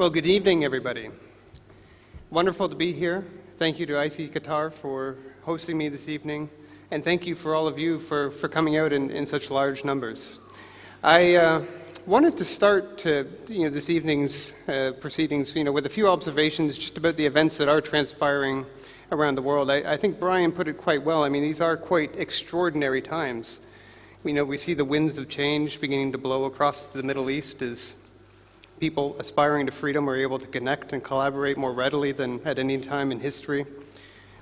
Well, good evening, everybody. Wonderful to be here. Thank you to ICT Qatar for hosting me this evening, and thank you for all of you for, for coming out in, in such large numbers. I uh, wanted to start to, you know, this evening's uh, proceedings you know, with a few observations just about the events that are transpiring around the world. I, I think Brian put it quite well. I mean, these are quite extraordinary times. We know we see the winds of change beginning to blow across the Middle East as people aspiring to freedom are able to connect and collaborate more readily than at any time in history.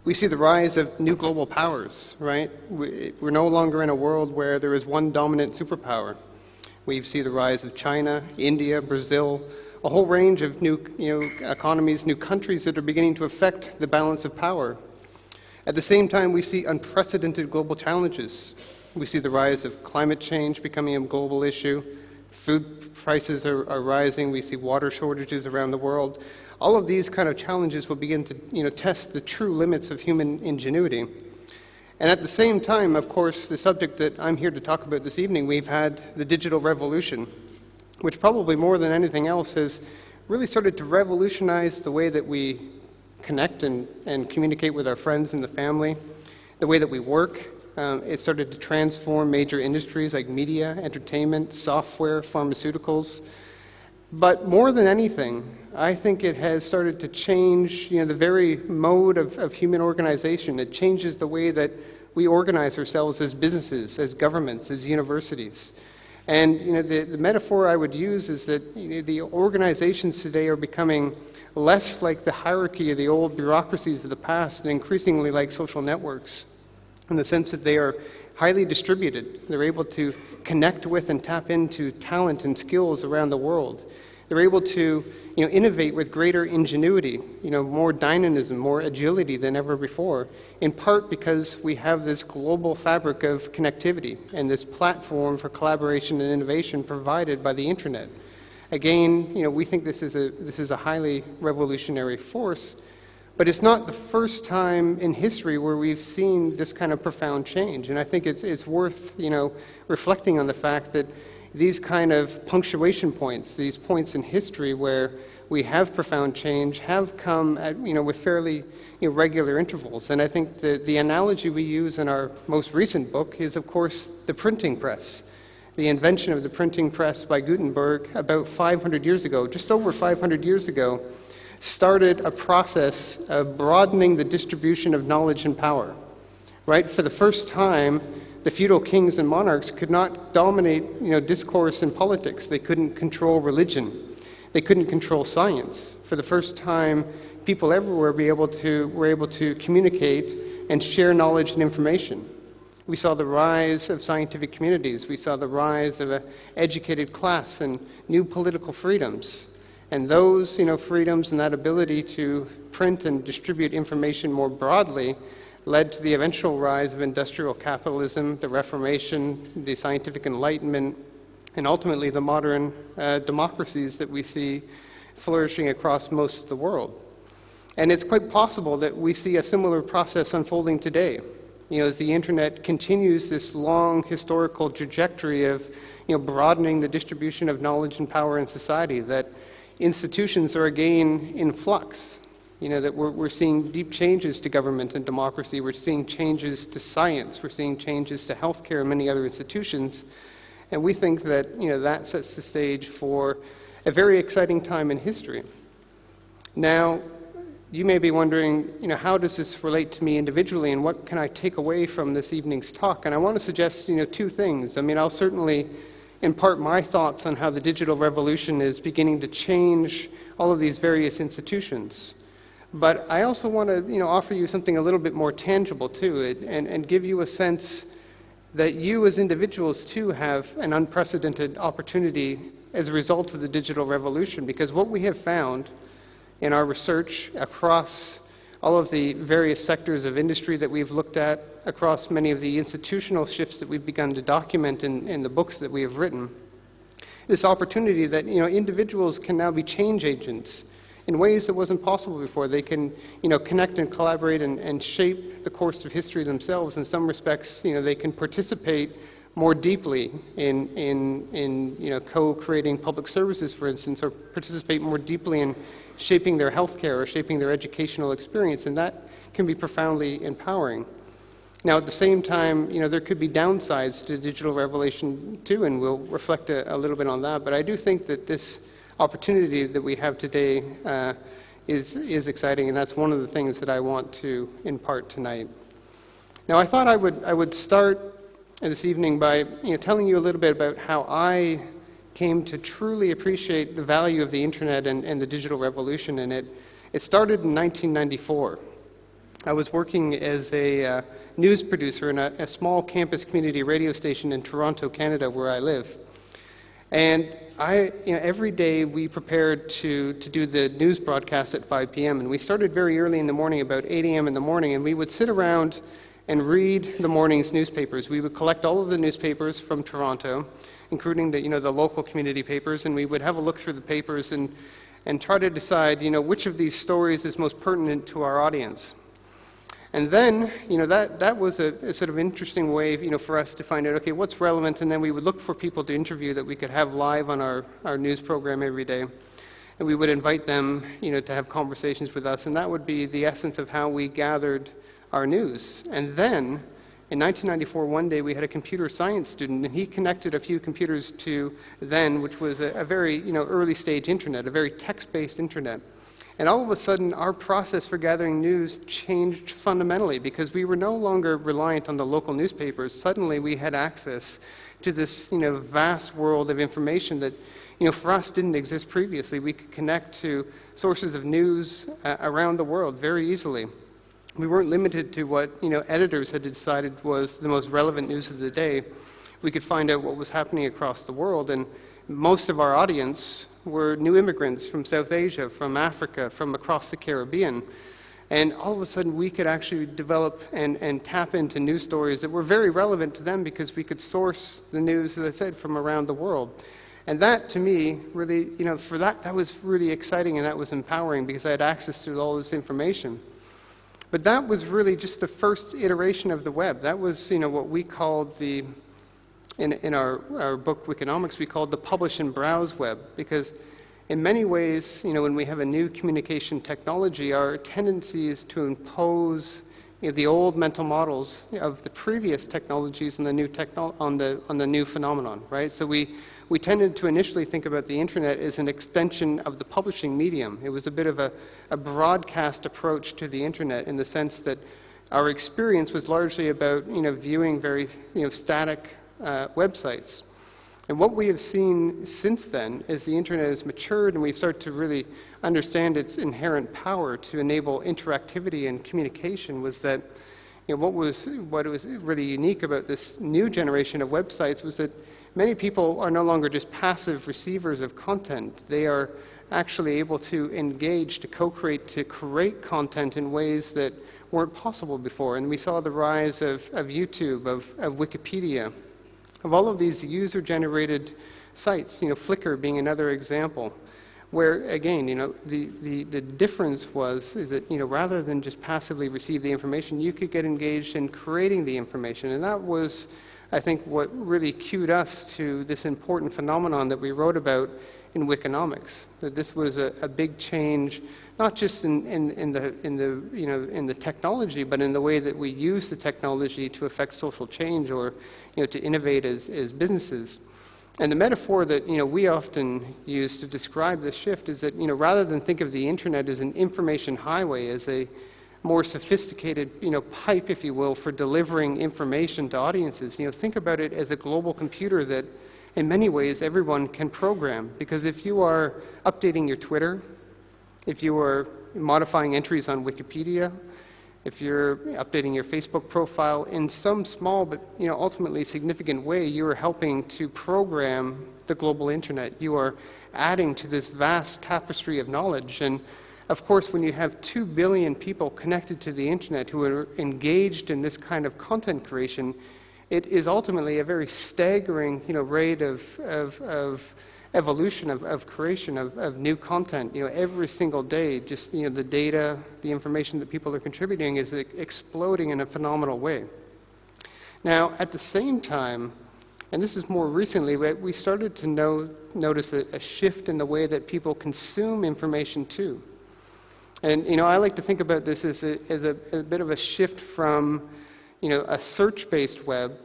We see the rise of new global powers, right? We're no longer in a world where there is one dominant superpower. We see the rise of China, India, Brazil, a whole range of new you know, economies, new countries that are beginning to affect the balance of power. At the same time, we see unprecedented global challenges. We see the rise of climate change becoming a global issue. Food prices are, are rising. We see water shortages around the world. All of these kind of challenges will begin to you know, test the true limits of human ingenuity. And at the same time, of course, the subject that I'm here to talk about this evening, we've had the digital revolution, which probably more than anything else has really started to revolutionize the way that we connect and, and communicate with our friends and the family, the way that we work. Um, it started to transform major industries like media, entertainment, software, pharmaceuticals. But more than anything, I think it has started to change you know, the very mode of, of human organization. It changes the way that we organize ourselves as businesses, as governments, as universities. And you know, the, the metaphor I would use is that you know, the organizations today are becoming less like the hierarchy of the old bureaucracies of the past and increasingly like social networks in the sense that they are highly distributed. They're able to connect with and tap into talent and skills around the world. They're able to you know, innovate with greater ingenuity, you know, more dynamism, more agility than ever before, in part because we have this global fabric of connectivity and this platform for collaboration and innovation provided by the internet. Again, you know, we think this is a, this is a highly revolutionary force, but it's not the first time in history where we've seen this kind of profound change. And I think it's, it's worth, you know, reflecting on the fact that these kind of punctuation points, these points in history where we have profound change, have come at, you know, with fairly you know, regular intervals. And I think the, the analogy we use in our most recent book is, of course, the printing press. The invention of the printing press by Gutenberg about 500 years ago, just over 500 years ago, started a process of broadening the distribution of knowledge and power. Right? For the first time, the feudal kings and monarchs could not dominate you know, discourse and politics. They couldn't control religion. They couldn't control science. For the first time, people everywhere be able to, were able to communicate and share knowledge and information. We saw the rise of scientific communities. We saw the rise of an educated class and new political freedoms. And those you know, freedoms and that ability to print and distribute information more broadly led to the eventual rise of industrial capitalism, the Reformation, the scientific enlightenment, and ultimately the modern uh, democracies that we see flourishing across most of the world. And it's quite possible that we see a similar process unfolding today. You know, as the internet continues this long historical trajectory of you know, broadening the distribution of knowledge and power in society, that institutions are again in flux. You know, that we're, we're seeing deep changes to government and democracy. We're seeing changes to science. We're seeing changes to healthcare and many other institutions. And we think that, you know, that sets the stage for a very exciting time in history. Now, you may be wondering, you know, how does this relate to me individually and what can I take away from this evening's talk? And I want to suggest, you know, two things. I mean, I'll certainly impart my thoughts on how the digital revolution is beginning to change all of these various institutions. But I also want to you know, offer you something a little bit more tangible too, and, and give you a sense that you as individuals too have an unprecedented opportunity as a result of the digital revolution. Because what we have found in our research across all of the various sectors of industry that we've looked at, across many of the institutional shifts that we've begun to document in, in the books that we have written, this opportunity that you know, individuals can now be change agents in ways that wasn't possible before. They can, you know, connect and collaborate and, and shape the course of history themselves. In some respects, you know, they can participate more deeply in, in, in you know, co-creating public services, for instance, or participate more deeply in shaping their healthcare or shaping their educational experience, and that can be profoundly empowering. Now, at the same time, you know, there could be downsides to digital revelation too, and we'll reflect a, a little bit on that. But I do think that this opportunity that we have today uh, is, is exciting, and that's one of the things that I want to impart tonight. Now, I thought I would, I would start this evening by you know, telling you a little bit about how I came to truly appreciate the value of the internet and, and the digital revolution. And it, it started in 1994. I was working as a uh, news producer in a, a, small campus community radio station in Toronto, Canada, where I live. And I, you know, every day we prepared to, to do the news broadcast at 5 p.m. And we started very early in the morning, about 8 a.m. in the morning, and we would sit around and read the morning's newspapers. We would collect all of the newspapers from Toronto, including the, you know, the local community papers, and we would have a look through the papers and, and try to decide you know, which of these stories is most pertinent to our audience. And then, you know, that, that was a, a, sort of interesting way, you know, for us to find out, okay, what's relevant, and then we would look for people to interview that we could have live on our, our news program every day. And we would invite them, you know, to have conversations with us, and that would be the essence of how we gathered our news. And then, in 1994, one day we had a computer science student, and he connected a few computers to then, which was a, a very, you know, early stage internet, a very text-based internet. And all of a sudden, our process for gathering news changed fundamentally because we were no longer reliant on the local newspapers. Suddenly, we had access to this you know, vast world of information that you know, for us didn't exist previously. We could connect to sources of news uh, around the world very easily. We weren't limited to what you know, editors had decided was the most relevant news of the day. We could find out what was happening across the world, and most of our audience were new immigrants from South Asia, from Africa, from across the Caribbean. And all of a sudden, we could actually develop and, and tap into news stories that were very relevant to them because we could source the news, as I said, from around the world. And that, to me, really, you know, for that, that was really exciting and that was empowering because I had access to all this information. But that was really just the first iteration of the web. That was, you know, what we called the in, in our, our book, Wikinomics, we called the publish and browse web because in many ways, you know, when we have a new communication technology, our tendency is to impose you know, the old mental models of the previous technologies and the new techno- on, the, on the new phenomenon, right? So we, we tended to initially think about the internet as an extension of the publishing medium. It was a bit of a, a broadcast approach to the internet in the sense that our experience was largely about you know, viewing very you know, static uh, websites. And what we have seen since then is the internet has matured and we've started to really understand its inherent power to enable interactivity and communication was that you know, what was what was really unique about this new generation of websites was that many people are no longer just passive receivers of content. They are actually able to engage, to co-create, to create content in ways that weren't possible before. And we saw the rise of, of YouTube, of, of Wikipedia, of all of these user-generated sites, you know, Flickr being another example, where again, you know, the, the, the difference was is that, you know, rather than just passively receive the information, you could get engaged in creating the information. And that was, I think, what really cued us to this important phenomenon that we wrote about in Wikinomics, that this was a, a big change, not just in, in, in, the, in, the, you know, in the technology, but in the way that we use the technology to affect social change or you know, to innovate as, as businesses. And the metaphor that you know, we often use to describe this shift is that you know, rather than think of the internet as an information highway, as a more sophisticated you know, pipe, if you will, for delivering information to audiences, you know, think about it as a global computer that in many ways everyone can program. Because if you are updating your Twitter, if you are modifying entries on Wikipedia, if you're updating your Facebook profile in some small but you know, ultimately significant way, you are helping to program the global internet. You are adding to this vast tapestry of knowledge. And of course, when you have 2 billion people connected to the internet who are engaged in this kind of content creation, it is ultimately a very staggering you know, rate of, of, of evolution of, of creation of, of new content. You know, every single day, just you know, the data, the information that people are contributing is exploding in a phenomenal way. Now, at the same time, And this is more recently, we started to know, notice a, a shift in the way that people consume information too. And you know, I like to think about this as a, as a, a bit of a shift from you know, a search-based web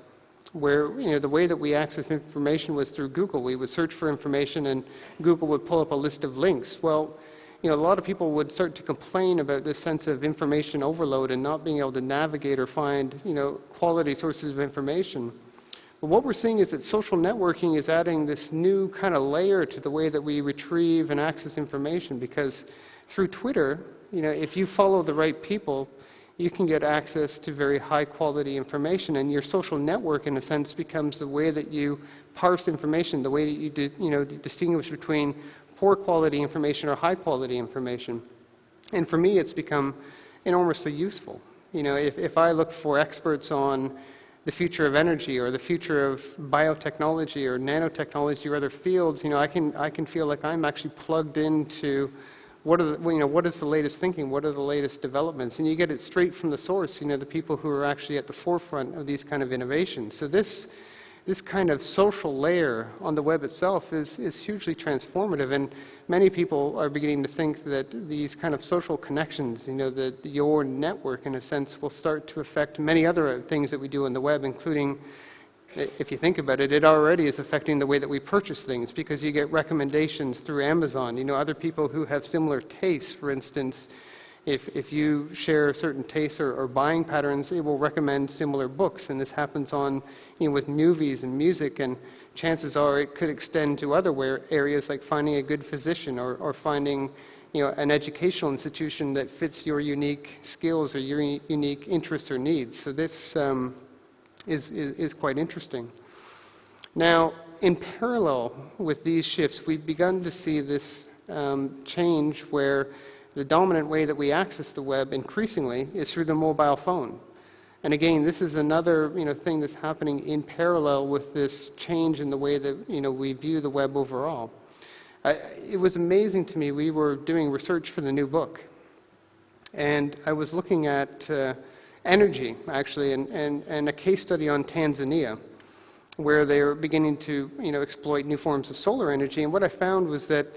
where you know, the way that we access information was through Google. We would search for information and Google would pull up a list of links. Well, you know, a lot of people would start to complain about this sense of information overload and not being able to navigate or find, you know, quality sources of information. But what we're seeing is that social networking is adding this new kind of layer to the way that we retrieve and access information because through Twitter, you know, if you follow the right people, you can get access to very high quality information and your social network in a sense becomes the way that you parse information, the way that you, you know, distinguish between poor quality information or high quality information. And for me, it's become enormously useful. You know, if, if I look for experts on the future of energy or the future of biotechnology or nanotechnology or other fields, you know, I can, I can feel like I'm actually plugged into what, are the, you know, what is the latest thinking, what are the latest developments, and you get it straight from the source, you know, the people who are actually at the forefront of these kind of innovations. So this, this kind of social layer on the web itself is, is hugely transformative. And many people are beginning to think that these kind of social connections, you know, that your network, in a sense, will start to affect many other things that we do on the web, including, if you think about it, it already is affecting the way that we purchase things because you get recommendations through Amazon. You know, other people who have similar tastes, for instance, if, if you share certain tastes or, or, buying patterns, it will recommend similar books. And this happens on, you know, with movies and music. And chances are it could extend to other areas like finding a good physician or, or finding you know, an educational institution that fits your unique skills or your unique interests or needs. So this um, is, is, is quite interesting. Now, in parallel with these shifts, we've begun to see this um, change where the dominant way that we access the web increasingly is through the mobile phone. And again, this is another you know, thing that's happening in parallel with this change in the way that you know, we view the web overall. I, it was amazing to me. We were doing research for the new book, and I was looking at uh, energy, actually, and, and, and a case study on Tanzania, where they were beginning to you know, exploit new forms of solar energy. And what I found was that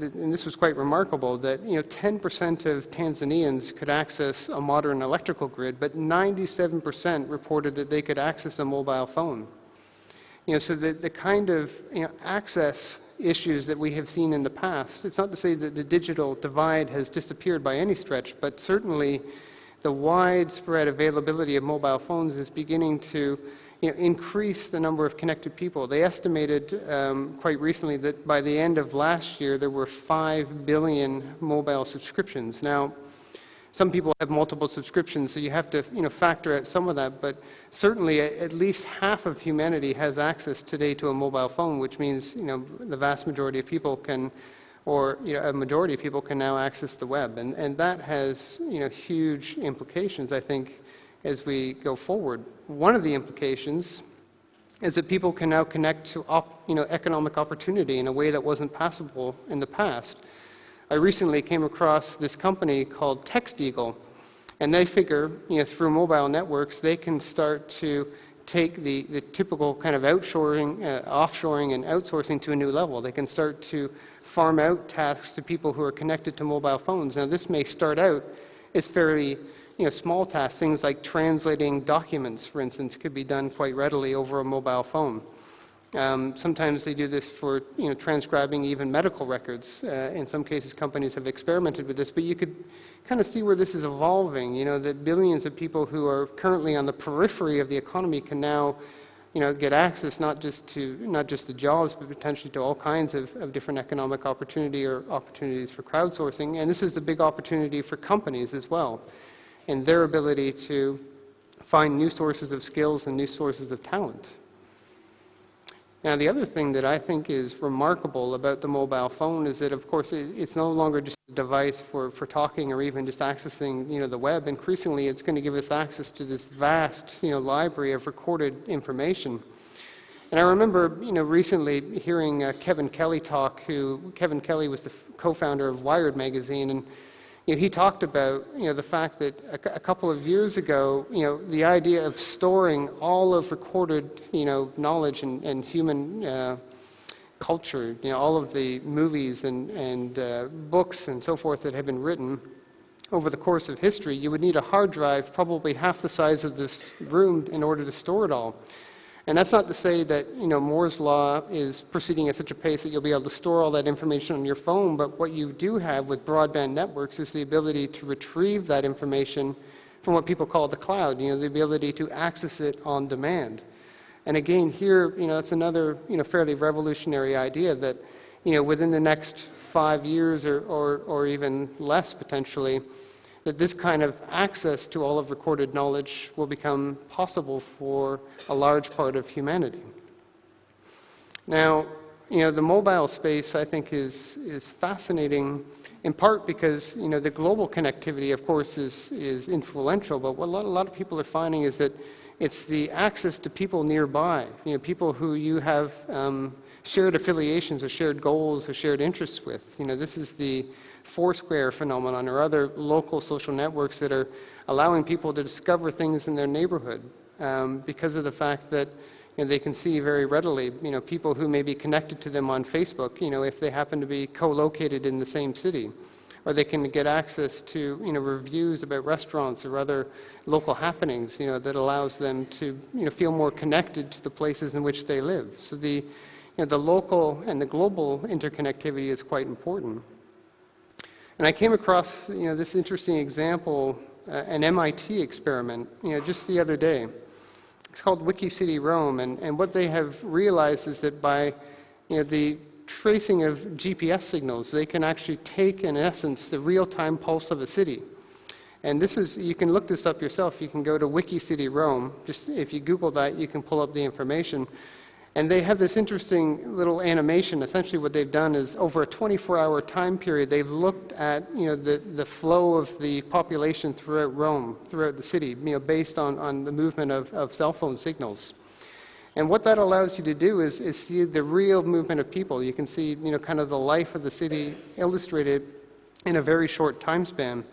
and this was quite remarkable, that you know 10% of Tanzanians could access a modern electrical grid, but 97% reported that they could access a mobile phone. You know, so the, the kind of you know, access issues that we have seen in the past, it's not to say that the digital divide has disappeared by any stretch, but certainly the widespread availability of mobile phones is beginning to you know, increase the number of connected people. They estimated um, quite recently that by the end of last year there were 5 billion mobile subscriptions. Now, some people have multiple subscriptions, so you have to you know, factor out some of that, but certainly at least half of humanity has access today to a mobile phone, which means you know, the vast majority of people can, or you know, a majority of people can now access the web. And, and that has you know, huge implications, I think, as we go forward. One of the implications is that people can now connect to op, you know, economic opportunity in a way that wasn't possible in the past. I recently came across this company called txteagle, and they figure, you know, through mobile networks, they can start to take the, the typical kind of outshoring, uh, offshoring and outsourcing to a new level. They can start to farm out tasks to people who are connected to mobile phones. Now, this may start out as fairly you know, small tasks, things like translating documents, for instance, could be done quite readily over a mobile phone. Um, sometimes they do this for you know, transcribing even medical records. Uh, in some cases, companies have experimented with this, but you could kind of see where this is evolving. You know, that billions of people who are currently on the periphery of the economy can now you know, get access not just to not just to jobs, but potentially to all kinds of, of different economic opportunity or opportunities for crowdsourcing. And this is a big opportunity for companies as well and their ability to find new sources of skills and new sources of talent. Now, the other thing that I think is remarkable about the mobile phone is that, of course, it's no longer just a device for, for talking or even just accessing, you know, the web. Increasingly, it's going to give us access to this vast, you know, library of recorded information. And I remember, you know, recently hearing uh, Kevin Kelly talk, who Kevin Kelly was the co-founder of Wired magazine, and you know, he talked about you know, the fact that a, couple of years ago, you know, the idea of storing all of recorded you know, knowledge and, and human uh, culture, you know, all of the movies and, and uh, books and so forth that have been written over the course of history, you would need a hard drive probably half the size of this room in order to store it all. And that's not to say that you know Moore's law is proceeding at such a pace that you'll be able to store all that information on your phone. But what you do have with broadband networks is the ability to retrieve that information from what people call the cloud. You know, the ability to access it on demand. And again, here, you know, that's another you know fairly revolutionary idea that you know within the next five years or, or, or even less potentially that this kind of access to all of recorded knowledge will become possible for a large part of humanity. Now, you know, the mobile space I think is, is fascinating in part because, you know, the global connectivity, of course, is, is influential, but what a lot, a lot of people are finding is that it's the access to people nearby, you know, people who you have um, shared affiliations or shared goals or shared interests with. You know, this is the Foursquare phenomenon or other local social networks that are allowing people to discover things in their neighborhood um, because of the fact that you know, they can see very readily, you know, people who may be connected to them on Facebook, you know, if they happen to be co-located in the same city. Or they can get access to, you know, reviews about restaurants or other local happenings, you know, that allows them to, you know, feel more connected to the places in which they live. So the, you know, the local and the global interconnectivity is quite important. And I came across you know, this interesting example, uh, an MIT experiment, you know, just the other day. It's called WikiCity Rome, and, and what they have realized is that by you know, the tracing of GPS signals, they can actually take, in essence, the real-time pulse of a city. And this is, you can look this up yourself. You can go to WikiCity Rome. Just if you Google that, you can pull up the information. And they have this interesting little animation. Essentially what they've done is over a 24-hour time period, they've looked at you know, the, the flow of the population throughout Rome, throughout the city, you know, based on, on the movement of, of cell phone signals. And what that allows you to do is, is see the real movement of people. You can see you know, kind of the life of the city illustrated in a very short time span.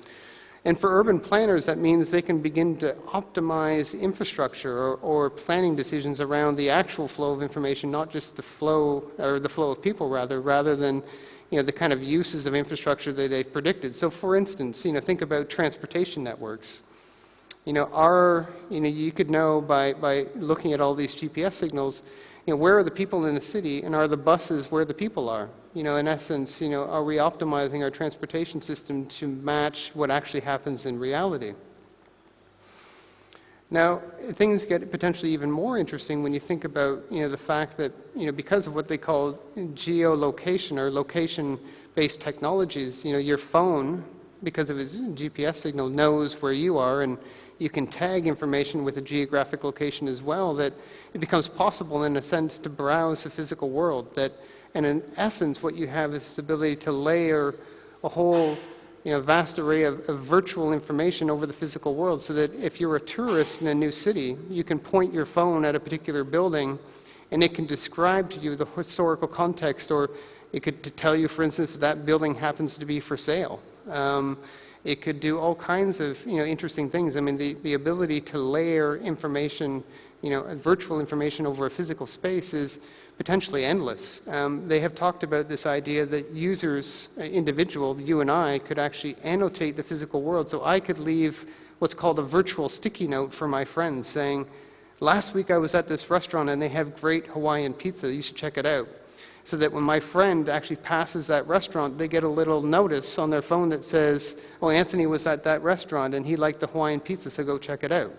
And for urban planners, that means they can begin to optimize infrastructure or, or, planning decisions around the actual flow of information, not just the flow, or the flow of people rather, rather than you know, the kind of uses of infrastructure that they've predicted. So for instance, you know, think about transportation networks. You know, are, you know, you could know by, by looking at all these GPS signals, you know, where are the people in the city and are the buses where the people are? you know, in essence, you know, are we optimizing our transportation system to match what actually happens in reality? Now, things get potentially even more interesting when you think about, you know, the fact that, you know, because of what they call geolocation or location-based technologies, you know, your phone, because of its GPS signal, knows where you are, and you can tag information with a geographic location as well, that it becomes possible, in a sense, to browse the physical world, that and in essence, what you have is this ability to layer a whole you know, vast array of, of, virtual information over the physical world so that if you're a tourist in a new city, you can point your phone at a particular building and it can describe to you the historical context or it could tell you, for instance, that, that building happens to be for sale. Um, it could do all kinds of you know, interesting things. I mean, the, the ability to layer information, you know, virtual information over a physical space is potentially endless. Um, they have talked about this idea that users, uh, individual, you and I, could actually annotate the physical world. So I could leave what's called a virtual sticky note for my friends saying, last week I was at this restaurant and they have great Hawaiian pizza, you should check it out. So that when my friend actually passes that restaurant, they get a little notice on their phone that says, oh, Anthony was at that restaurant and he liked the Hawaiian pizza, so go check it out.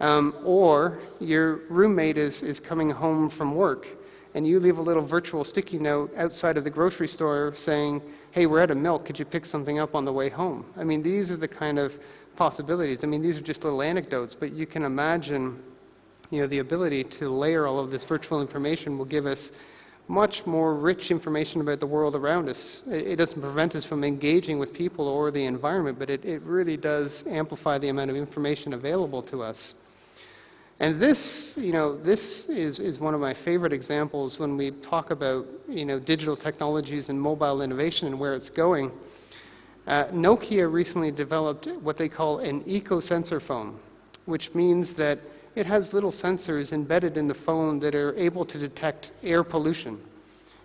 Um, or your roommate is, is coming home from work and you leave a little virtual sticky note outside of the grocery store saying, hey, we're out of milk, could you pick something up on the way home? I mean, these are the kind of possibilities. I mean, these are just little anecdotes, but you can imagine, you know, the ability to layer all of this virtual information will give us much more rich information about the world around us. It, doesn't prevent us from engaging with people or the environment, but it, it really does amplify the amount of information available to us. And this, you know, this is, is one of my favorite examples when we talk about, you know, digital technologies and mobile innovation and where it's going. Uh, Nokia recently developed what they call an eco-sensor phone, which means that it has little sensors embedded in the phone that are able to detect air pollution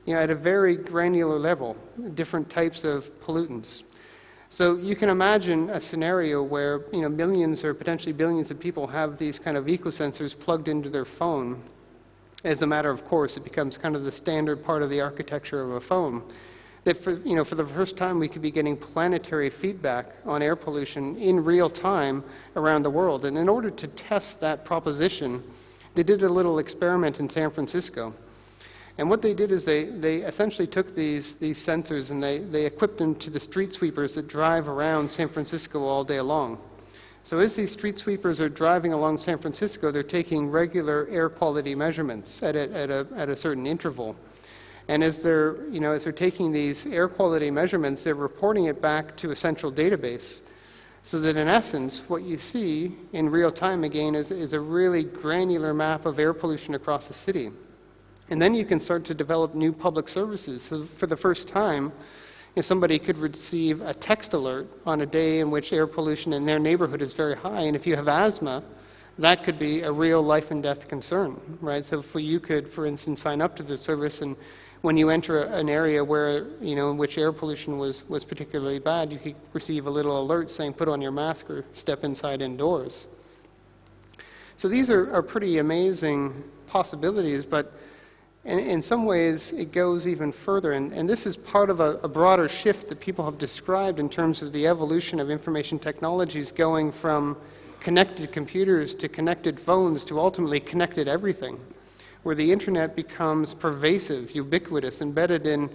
you know, at a very granular level, different types of pollutants. So you can imagine a scenario where you know, millions or potentially billions of people have these kind of eco-sensors plugged into their phone. As a matter of course, it becomes kind of the standard part of the architecture of a phone. That for, you know, for the first time we could be getting planetary feedback on air pollution in real time around the world. And in order to test that proposition, they did a little experiment in San Francisco. And what they did is they, they essentially took these, these sensors and they, they equipped them to the street sweepers that drive around San Francisco all day long. So as these street sweepers are driving along San Francisco, they're taking regular air quality measurements at a, at a, at a certain interval. And as they're, you know, as they're taking these air quality measurements, they're reporting it back to a central database. So that in essence, what you see in real time again is, is a really granular map of air pollution across the city. And then you can start to develop new public services. So for the first time, if somebody could receive a text alert on a day in which air pollution in their neighborhood is very high, and if you have asthma, that could be a real life and death concern, right? So if you could, for instance, sign up to the service and when you enter an area where, you know, in which air pollution was, was particularly bad, you could receive a little alert saying put on your mask or step inside indoors. So these are, are pretty amazing possibilities, but and in some ways, it goes even further. And, and this is part of a, a, broader shift that people have described in terms of the evolution of information technologies going from connected computers to connected phones to ultimately connected everything, where the internet becomes pervasive, ubiquitous, embedded in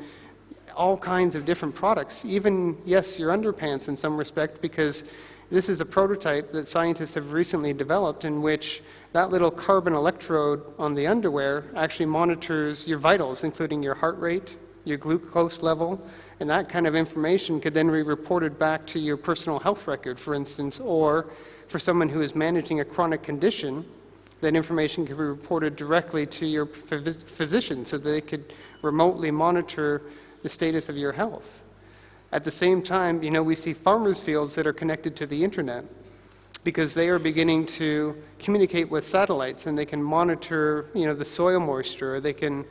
all kinds of different products, even, yes, your underpants in some respect, because this is a prototype that scientists have recently developed in which that little carbon electrode on the underwear actually monitors your vitals, including your heart rate, your glucose level, and that kind of information could then be reported back to your personal health record, for instance, or for someone who is managing a chronic condition, that information could be reported directly to your physician so that they could remotely monitor the status of your health. At the same time, you know, we see farmers' fields that are connected to the internet because they are beginning to communicate with satellites and they can monitor, you know, the soil moisture. They can,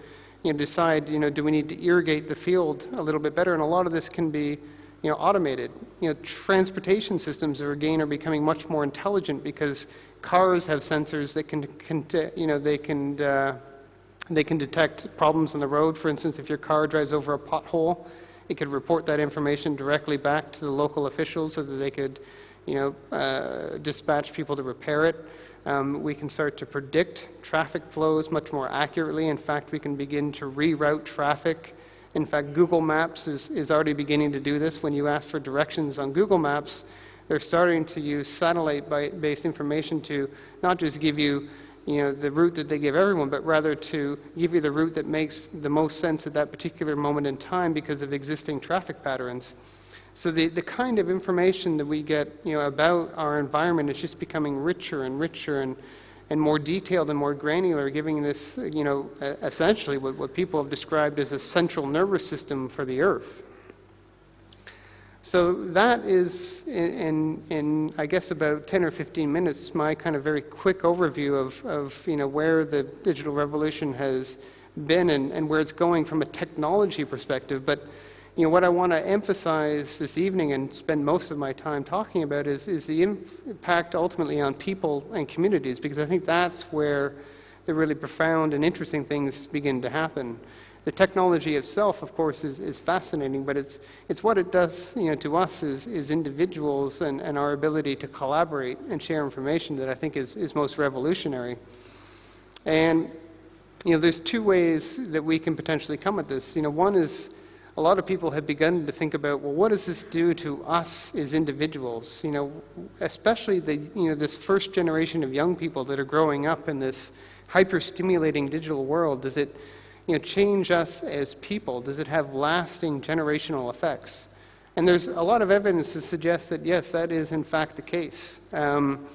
you know, decide, you know, do we need to irrigate the field a little bit better? And a lot of this can be, you know, automated. You know, transportation systems are again are becoming much more intelligent because cars have sensors that can, can you know, they can. Uh, they can detect problems on the road. For instance, if your car drives over a pothole, it could report that information directly back to the local officials so that they could you know, uh, dispatch people to repair it. Um, we can start to predict traffic flows much more accurately. In fact, we can begin to reroute traffic. In fact, Google Maps is, is already beginning to do this. When you ask for directions on Google Maps, they're starting to use satellite-based information to not just give you, you know, the route that they give everyone, but rather to give you the route that makes the most sense at that particular moment in time because of existing traffic patterns. So the, the kind of information that we get you know, about our environment is just becoming richer and richer and, and more detailed and more granular, giving this, you know, essentially what, what people have described as a central nervous system for the Earth. So that is, in, in, in, I guess about 10 or 15 minutes, my kind of very quick overview of, of you know, where the digital revolution has been and, and where it's going from a technology perspective. But you know, what I want to emphasize this evening and spend most of my time talking about is, is the impact ultimately on people and communities, because I think that's where the really profound and interesting things begin to happen. The technology itself, of course, is, is fascinating, but it's, it's what it does you know, to us as, as individuals and, and our ability to collaborate and share information that I think is, is most revolutionary. And you know, there's two ways that we can potentially come at this. You know, one is a lot of people have begun to think about, well, what does this do to us as individuals? You know, especially the, you know, this first generation of young people that are growing up in this hyper-stimulating digital world. Does it, you know, change us as people? Does it have lasting generational effects? And there's a lot of evidence to suggest that yes, that is in fact the case. Um,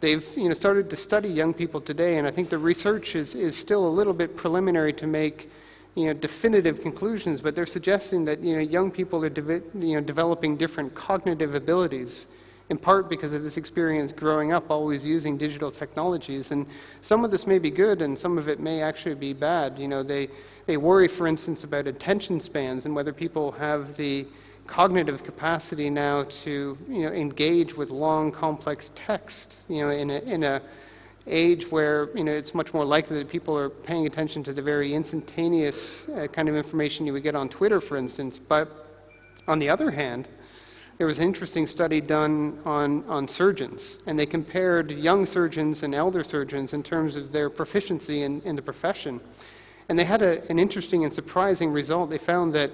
they've you know, started to study young people today, and I think the research is, is still a little bit preliminary to make you know, definitive conclusions, but they're suggesting that you know, young people are de- you know, developing different cognitive abilities, in part because of this experience growing up always using digital technologies. And some of this may be good, and some of it may actually be bad. You know, they, they worry, for instance, about attention spans and whether people have the cognitive capacity now to you know, engage with long, complex text you know, in a, in a age where you know, it's much more likely that people are paying attention to the very instantaneous uh, kind of information you would get on Twitter, for instance. But on the other hand, there was an interesting study done on, on surgeons, and they compared young surgeons and elder surgeons in terms of their proficiency in, in the profession. And they had a, an interesting and surprising result. They found that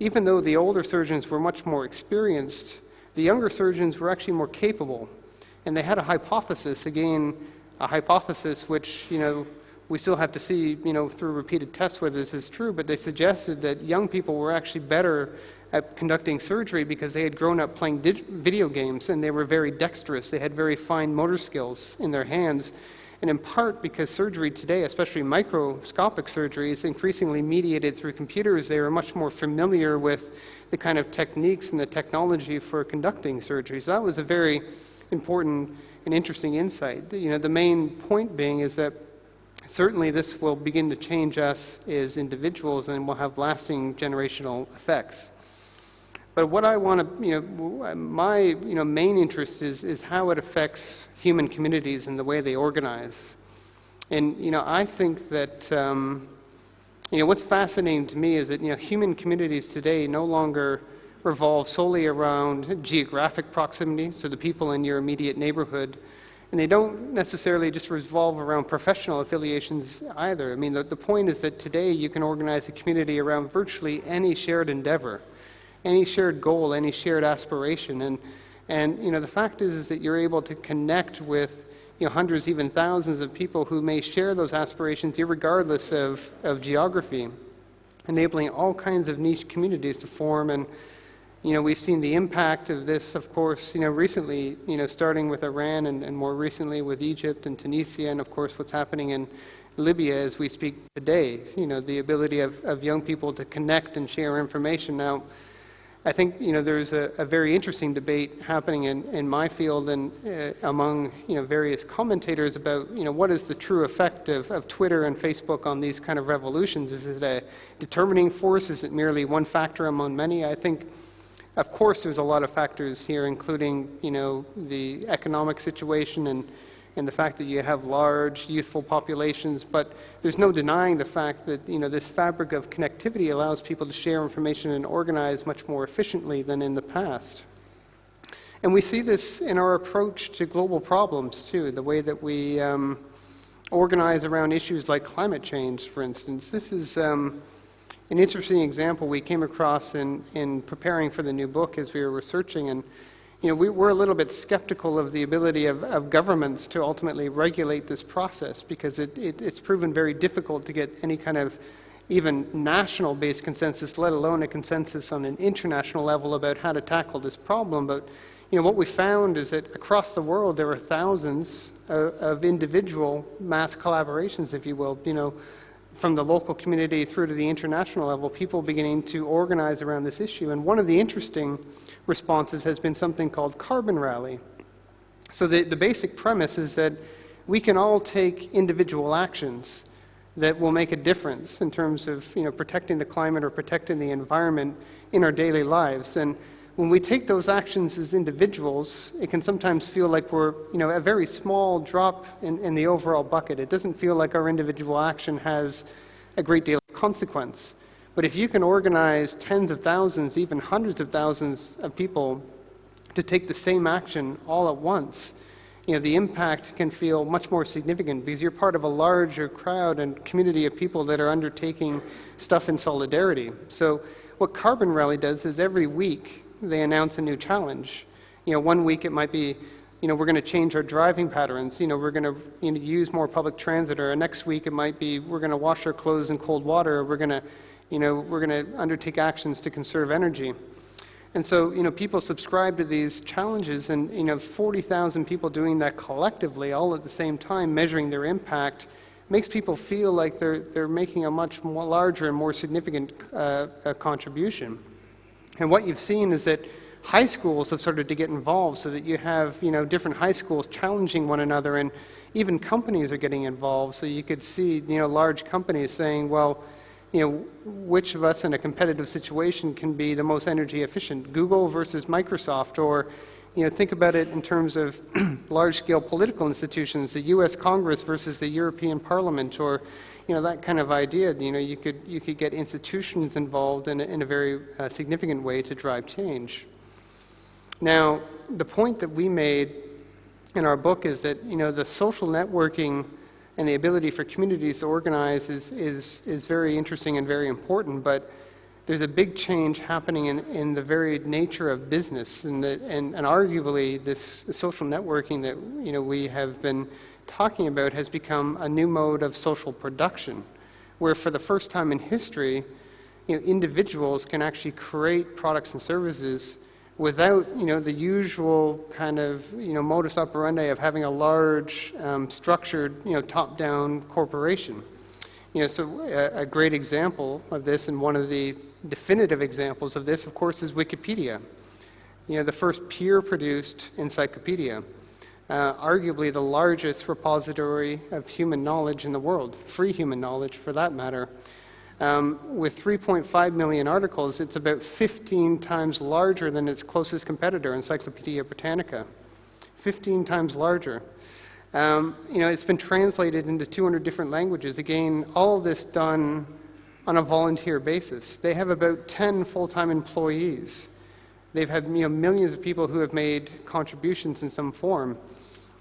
even though the older surgeons were much more experienced, the younger surgeons were actually more capable. And they had a hypothesis, again, a hypothesis which, you know, we still have to see, you know, through repeated tests whether this is true, but they suggested that young people were actually better at conducting surgery because they had grown up playing video games and they were very dexterous. They had very fine motor skills in their hands. And in part because surgery today, especially microscopic surgery, is increasingly mediated through computers, they are much more familiar with the kind of techniques and the technology for conducting surgery. So that was a very important an interesting insight. You know, the main point being is that certainly this will begin to change us as individuals and will have lasting generational effects. But what I want to, you know, my you know, main interest is, is how it affects human communities and the way they organize. And, you know, I think that, um, you know, what's fascinating to me is that, you know, human communities today no longer revolve solely around geographic proximity, so the people in your immediate neighborhood. And they don't necessarily just revolve around professional affiliations either. I mean, the, the point is that today you can organize a community around virtually any shared endeavor, any shared goal, any shared aspiration. And, and you know, the fact is, is that you're able to connect with you know, hundreds, even thousands of people who may share those aspirations, regardless of, of geography, enabling all kinds of niche communities to form and you know, we've seen the impact of this, of course, you know, recently, you know, starting with Iran and, and more recently with Egypt and Tunisia, and of course what's happening in Libya as we speak today. You know, the ability of, of young people to connect and share information. Now, I think, you know, there's a, a very interesting debate happening in, in my field and uh, among, you know, various commentators about, you know, what is the true effect of, of Twitter and Facebook on these kind of revolutions? Is it a determining force? Is it merely one factor among many? I think of course, there's a lot of factors here, including you know the economic situation and and the fact that you have large youthful populations. But there's no denying the fact that you know this fabric of connectivity allows people to share information and organize much more efficiently than in the past. And we see this in our approach to global problems too. The way that we um, organize around issues like climate change, for instance. This is. Um, an interesting example we came across in, in preparing for the new book as we were researching. And, you know, we, we're a little bit skeptical of the ability of, of governments to ultimately regulate this process because it, it, it's proven very difficult to get any kind of even national based consensus, let alone a consensus on an international level about how to tackle this problem. But you know, what we found is that across the world there are thousands of, of individual mass collaborations, if you will, you know, from the local community through to the international level, people beginning to organize around this issue. And one of the interesting responses has been something called Carbon Rally. So the, the basic premise is that we can all take individual actions that will make a difference in terms of you know, protecting the climate or protecting the environment in our daily lives. And when we take those actions as individuals, it can sometimes feel like we're, you know, a very small drop in, in the overall bucket. It doesn't feel like our individual action has a great deal of consequence. But if you can organize tens of thousands, even hundreds of thousands of people to take the same action all at once, you know, the impact can feel much more significant because you're part of a larger crowd and community of people that are undertaking stuff in solidarity. So what Carbon Rally does is every week they announce a new challenge. You know, one week it might be, you know, we're going to change our driving patterns. You know, we're going to you know, use more public transit. Or next week it might be we're going to wash our clothes in cold water. Or we're going to, you know, we're going to undertake actions to conserve energy. And so, you know, people subscribe to these challenges, and you know, 40,000 people doing that collectively, all at the same time, measuring their impact, makes people feel like they're, they're making a much more larger and more significant uh, contribution. And what you've seen is that high schools have started to get involved so that you have you know, different high schools challenging one another and even companies are getting involved. So you could see you know, large companies saying, well, you know, which of us in a competitive situation can be the most energy efficient, Google versus Microsoft, or you know, think about it in terms of large-scale political institutions, the U.S. Congress versus the European Parliament, or you know, that kind of idea. You know, you could you could get institutions involved in a, in a very uh, significant way to drive change. Now, the point that we made in our book is that you know the social networking and the ability for communities to organize is, is, is very interesting and very important, but there's a big change happening in, in the very nature of business, and, the, and, and arguably this social networking that you know, we have been talking about has become a new mode of social production, where for the first time in history, you know, individuals can actually create products and services without you know the usual kind of you know modus operandi of having a large um, structured you know top-down corporation. You know, so a, a, great example of this, and one of the definitive examples of this, of course, is Wikipedia. You know, the first peer-produced encyclopedia, uh, arguably the largest repository of human knowledge in the world, free human knowledge for that matter. Um, with 3.5 million articles, it's about 15 times larger than its closest competitor, Encyclopedia Britannica. 15 times larger. Um, you know, it's been translated into 200 different languages. Again, all of this done on a volunteer basis. They have about 10 full-time employees. They've had you know, millions of people who have made contributions in some form.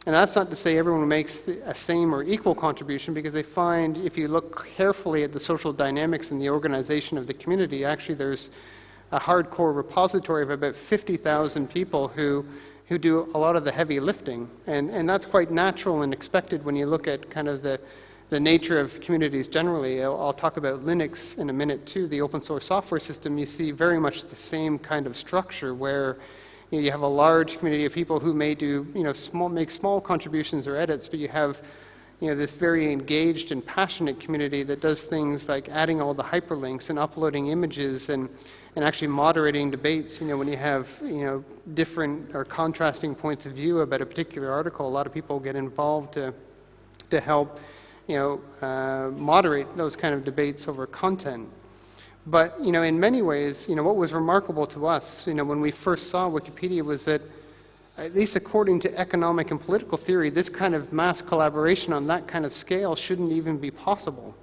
And that's not to say everyone makes a same or equal contribution, because they find if you look carefully at the social dynamics and the organization of the community, actually there's a hardcore repository of about 50,000 people who, who do a lot of the heavy lifting. And, and that's quite natural and expected when you look at kind of the, the nature of communities generally. I'll, I'll talk about Linux in a minute too, the open source software system. You see very much the same kind of structure where you, know, you have a large community of people who may do, you know, small, make small contributions or edits, but you have, you know, this very engaged and passionate community that does things like adding all the hyperlinks and uploading images and, and actually moderating debates. You know, when you have, you know, different or contrasting points of view about a particular article, a lot of people get involved to, to help, you know, uh, moderate those kind of debates over content. But, you know, in many ways, you know, what was remarkable to us, you know, when we first saw Wikipedia was that, at least according to economic and political theory, this kind of mass collaboration on that kind of scale shouldn't even be possible.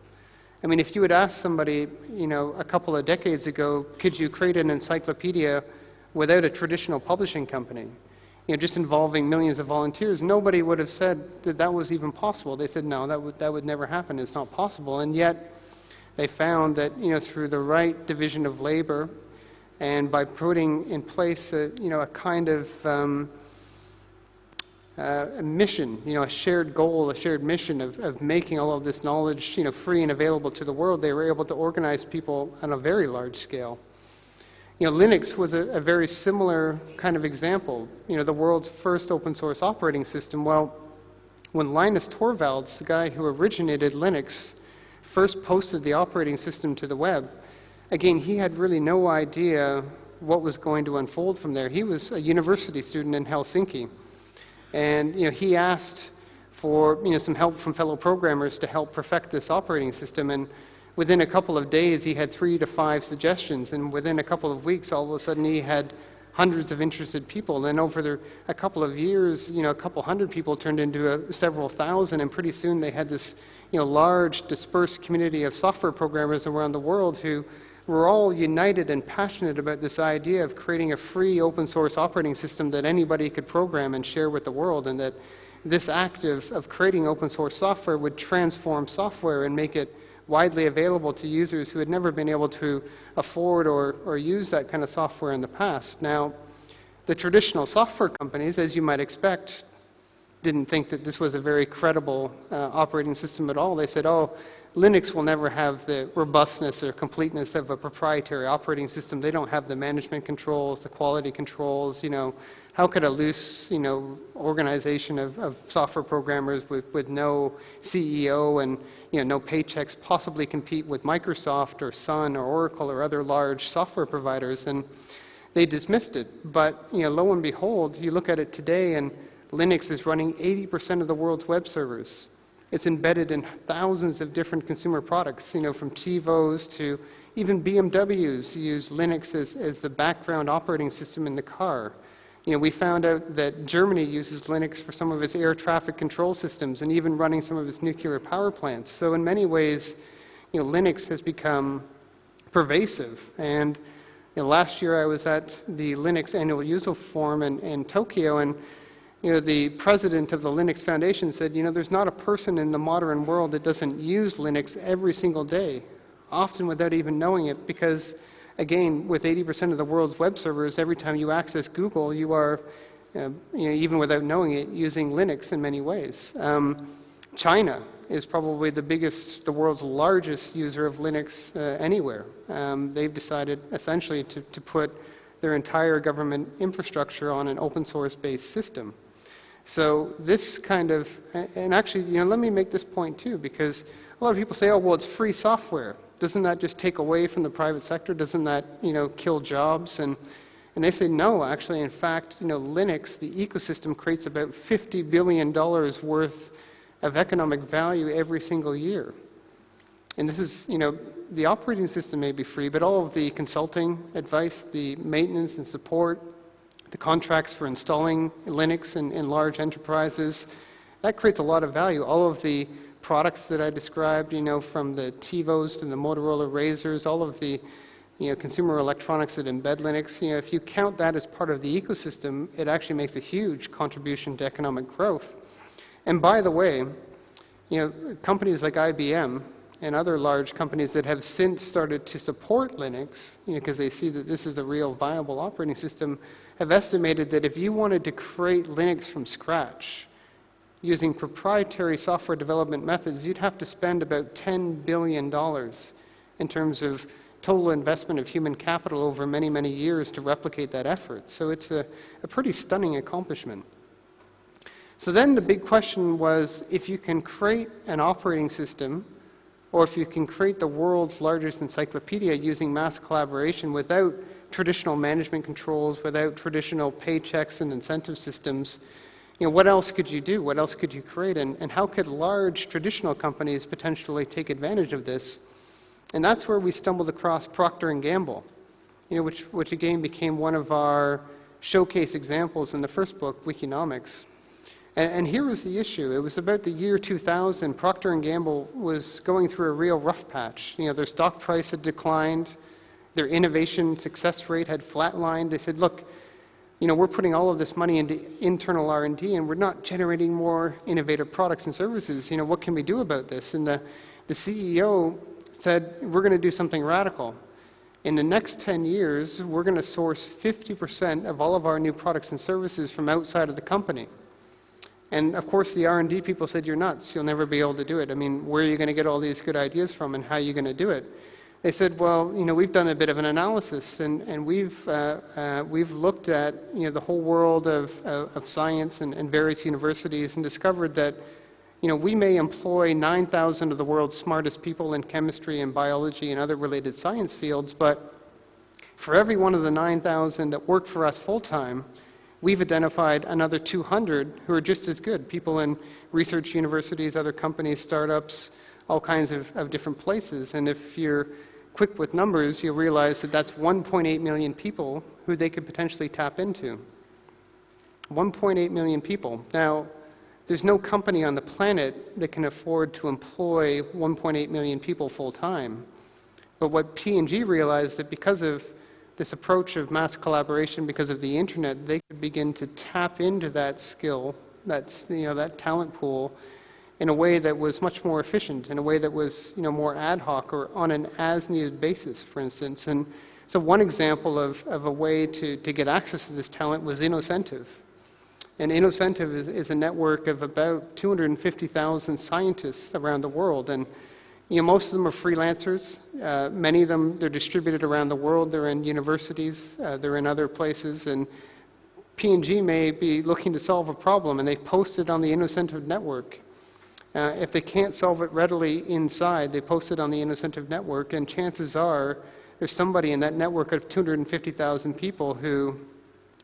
I mean, if you had asked somebody, you know, a couple of decades ago, could you create an encyclopedia without a traditional publishing company? You know, just involving millions of volunteers, nobody would have said that that was even possible. They said, no, that would, that would never happen. It's not possible. And yet, they found that you know, through the right division of labor and by putting in place a, you know, a kind of um, uh, a mission, you know, a shared goal, a shared mission of, of making all of this knowledge you know, free and available to the world, they were able to organize people on a very large scale. You know, Linux was a, a very similar kind of example. You know, the world's first open source operating system. Well, when Linus Torvalds, the guy who originated Linux, first posted the operating system to the web, again, he had really no idea what was going to unfold from there. He was a university student in Helsinki, and you know, he asked for you know, some help from fellow programmers to help perfect this operating system. And within a couple of days, he had three to five suggestions, and within a couple of weeks, all of a sudden, he had hundreds of interested people. Then over the, a couple of years, you know, a couple hundred people turned into a, several thousand, and pretty soon they had this you know, large dispersed community of software programmers around the world who were all united and passionate about this idea of creating a free open source operating system that anybody could program and share with the world, and that this act of, of creating open source software would transform software and make it widely available to users who had never been able to afford or, or use that kind of software in the past. Now, the traditional software companies, as you might expect, didn't think that this was a very credible uh, operating system at all. They said, oh, Linux will never have the robustness or completeness of a proprietary operating system. They don't have the management controls, the quality controls, you know. How could a loose, you know, organization of, of software programmers with, with no CEO and, you know, no paychecks possibly compete with Microsoft or Sun or Oracle or other large software providers? And they dismissed it. But, you know, lo and behold, you look at it today and Linux is running 80% of the world's web servers. It's embedded in thousands of different consumer products, you know, from TiVos to even BMWs use Linux as, as the background operating system in the car. You know, we found out that Germany uses Linux for some of its air traffic control systems and even running some of its nuclear power plants. So in many ways, you know, Linux has become pervasive. And you know, last year I was at the Linux annual user forum in, in Tokyo, and you know, the president of the Linux Foundation said, you know, there's not a person in the modern world that doesn't use Linux every single day, often without even knowing it, because, again, with 80% of the world's web servers, every time you access Google, you are, uh, you know, even without knowing it, using Linux in many ways. Um, China is probably the biggest, the world's largest user of Linux uh, anywhere. Um, they've decided essentially to, to put their entire government infrastructure on an open source based system. So this kind of, and actually, you know, let me make this point too, because a lot of people say, oh, well, it's free software. Doesn't that just take away from the private sector? Doesn't that, you know, kill jobs? And, and they say, no, actually, in fact, you know, Linux, the ecosystem creates about $50 billion worth of economic value every single year. And this is, you know, the operating system may be free, but all of the consulting advice, the maintenance and support, the contracts for installing Linux in, in large enterprises. That creates a lot of value. All of the products that I described, you know, from the TiVos to the Motorola Razors, all of the you know, consumer electronics that embed Linux, you know, if you count that as part of the ecosystem, it actually makes a huge contribution to economic growth. And by the way, you know, companies like IBM and other large companies that have since started to support Linux, you know, because they see that this is a real viable operating system, have estimated that if you wanted to create Linux from scratch using proprietary software development methods, you'd have to spend about $10 billion in terms of total investment of human capital over many, many years to replicate that effort. So it's a, a pretty stunning accomplishment. So then the big question was if you can create an operating system or if you can create the world's largest encyclopedia using mass collaboration without traditional management controls, without traditional paychecks and incentive systems, you know, what else could you do? What else could you create? And, and how could large traditional companies potentially take advantage of this? And that's where we stumbled across Procter & Gamble, you know, which, which again became one of our showcase examples in the first book, Wikinomics. And, and here was the issue. It was about the year 2000. Procter & Gamble was going through a real rough patch. You know, their stock price had declined. Their innovation success rate had flatlined. They said, look, you know, we're putting all of this money into internal R&D and we're not generating more innovative products and services. You know, what can we do about this? And the, the CEO said, we're going to do something radical. In the next 10 years, we're going to source 50% of all of our new products and services from outside of the company. And of course, the R&D people said, you're nuts. You'll never be able to do it. I mean, where are you going to get all these good ideas from and how are you going to do it? They said, well, you know, we've done a bit of an analysis and, and we've, uh, uh, we've looked at, you know, the whole world of, of, of science and, and, various universities and discovered that, you know, we may employ 9,000 of the world's smartest people in chemistry and biology and other related science fields, but for every one of the 9,000 that work for us full-time, we've identified another 200 who are just as good, people in research universities, other companies, startups, all kinds of, of different places. And if you're quick with numbers, you'll realize that that's 1.8 million people who they could potentially tap into. 1.8 million people. Now, there's no company on the planet that can afford to employ 1.8 million people full time. But what P&G realized that because of this approach of mass collaboration, because of the internet, they could begin to tap into that skill, that, you know, that talent pool, in a way that was much more efficient, in a way that was you know, more ad hoc or on an as-needed basis, for instance. And so one example of, of a way to, to get access to this talent was Innocentive. And Innocentive is, is a network of about 250,000 scientists around the world. And you know, most of them are freelancers. Uh, many of them, they're distributed around the world. They're in universities. Uh, they're in other places. And P&G may be looking to solve a problem, and they've posted on the Innocentive network. Uh, if they can't solve it readily inside, they post it on the Innocentive network, and chances are there's somebody in that network of 250,000 people who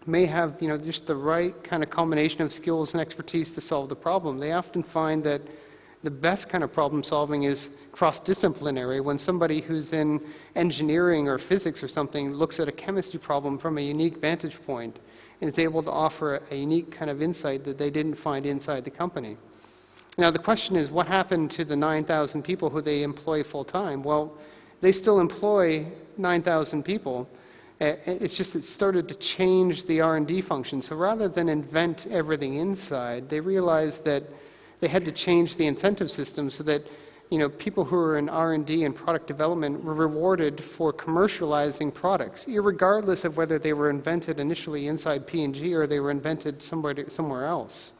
may have you know, just the right kind of combination of skills and expertise to solve the problem. They often find that the best kind of problem solving is cross-disciplinary when somebody who's in engineering or physics or something looks at a chemistry problem from a unique vantage point and is able to offer a unique kind of insight that they didn't find inside the company. Now the question is what happened to the 9,000 people who they employ full time? Well, they still employ 9,000 people, it's just it started to change the R&D function. So rather than invent everything inside, they realized that they had to change the incentive system so that you know, people who are in R&D and product development were rewarded for commercializing products, regardless of whether they were invented initially inside P&G or they were invented somewhere, somewhere else.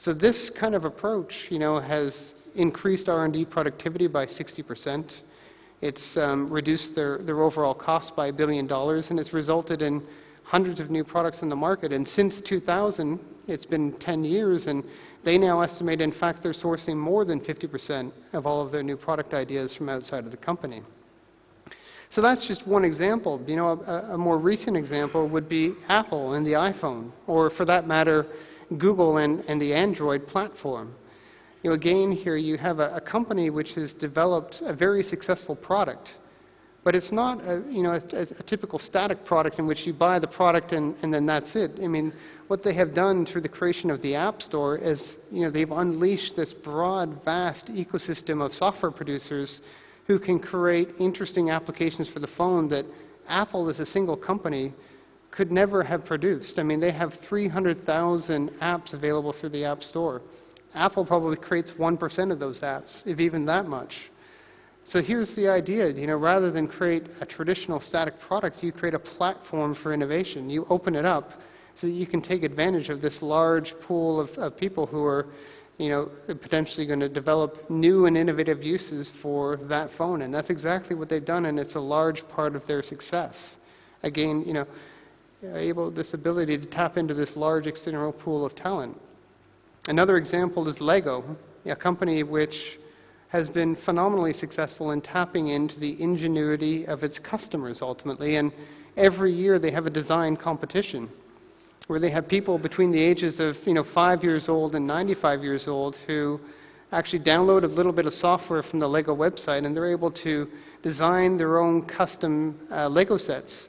So this kind of approach, you know, has increased R&D productivity by 60 percent. It's um, reduced their, their overall cost by a billion dollars, and it's resulted in hundreds of new products in the market. And since 2000, it's been 10 years, and they now estimate, in fact, they're sourcing more than 50% of all of their new product ideas from outside of the company. So that's just one example. You know, a, a more recent example would be Apple and the iPhone, or for that matter, Google and, and the Android platform. You know, again, here you have a, a, company which has developed a very successful product, but it's not a, you know, a, a, typical static product in which you buy the product and, and then that's it. I mean, what they have done through the creation of the App Store is, you know, they've unleashed this broad, vast ecosystem of software producers who can create interesting applications for the phone that Apple as a single company could never have produced. I mean, they have 300,000 apps available through the App Store. Apple probably creates 1% of those apps, if even that much. So here's the idea, you know, rather than create a traditional static product, you create a platform for innovation. You open it up so that you can take advantage of this large pool of, of people who are, you know, potentially going to develop new and innovative uses for that phone. And that's exactly what they've done, and it's a large part of their success. Again, you know, able this ability to tap into this large external pool of talent. Another example is Lego, a company which has been phenomenally successful in tapping into the ingenuity of its customers ultimately. And every year they have a design competition where they have people between the ages of you know, five years old and 95 years old who actually download a little bit of software from the Lego website and they're able to design their own custom uh, Lego sets.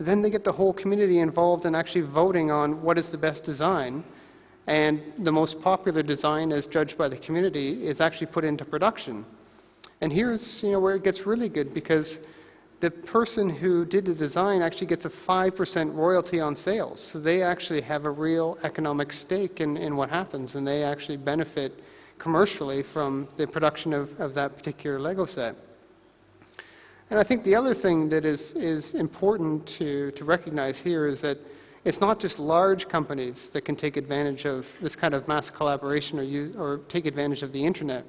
Then they get the whole community involved in actually voting on what is the best design. And the most popular design, as judged by the community, is actually put into production. And here's you know, where it gets really good because the person who did the design actually gets a 5% royalty on sales. So they actually have a real economic stake in, in what happens, and they actually benefit commercially from the production of, of that particular Lego set. And I think the other thing that is, is important to, to recognize here is that it's not just large companies that can take advantage of this kind of mass collaboration or, use, or take advantage of the internet.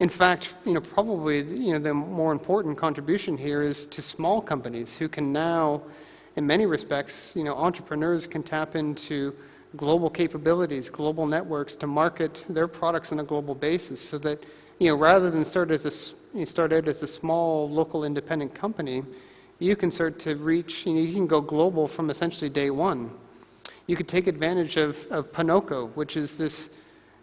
In fact, you know, probably you know, the more important contribution here is to small companies who can now, in many respects, you know, entrepreneurs can tap into global capabilities, global networks to market their products on a global basis so that, you know, rather than start, as a, start out as a small local independent company, you can start to reach, you, know, you can go global from essentially day one. You could take advantage of, of Ponoko, which is this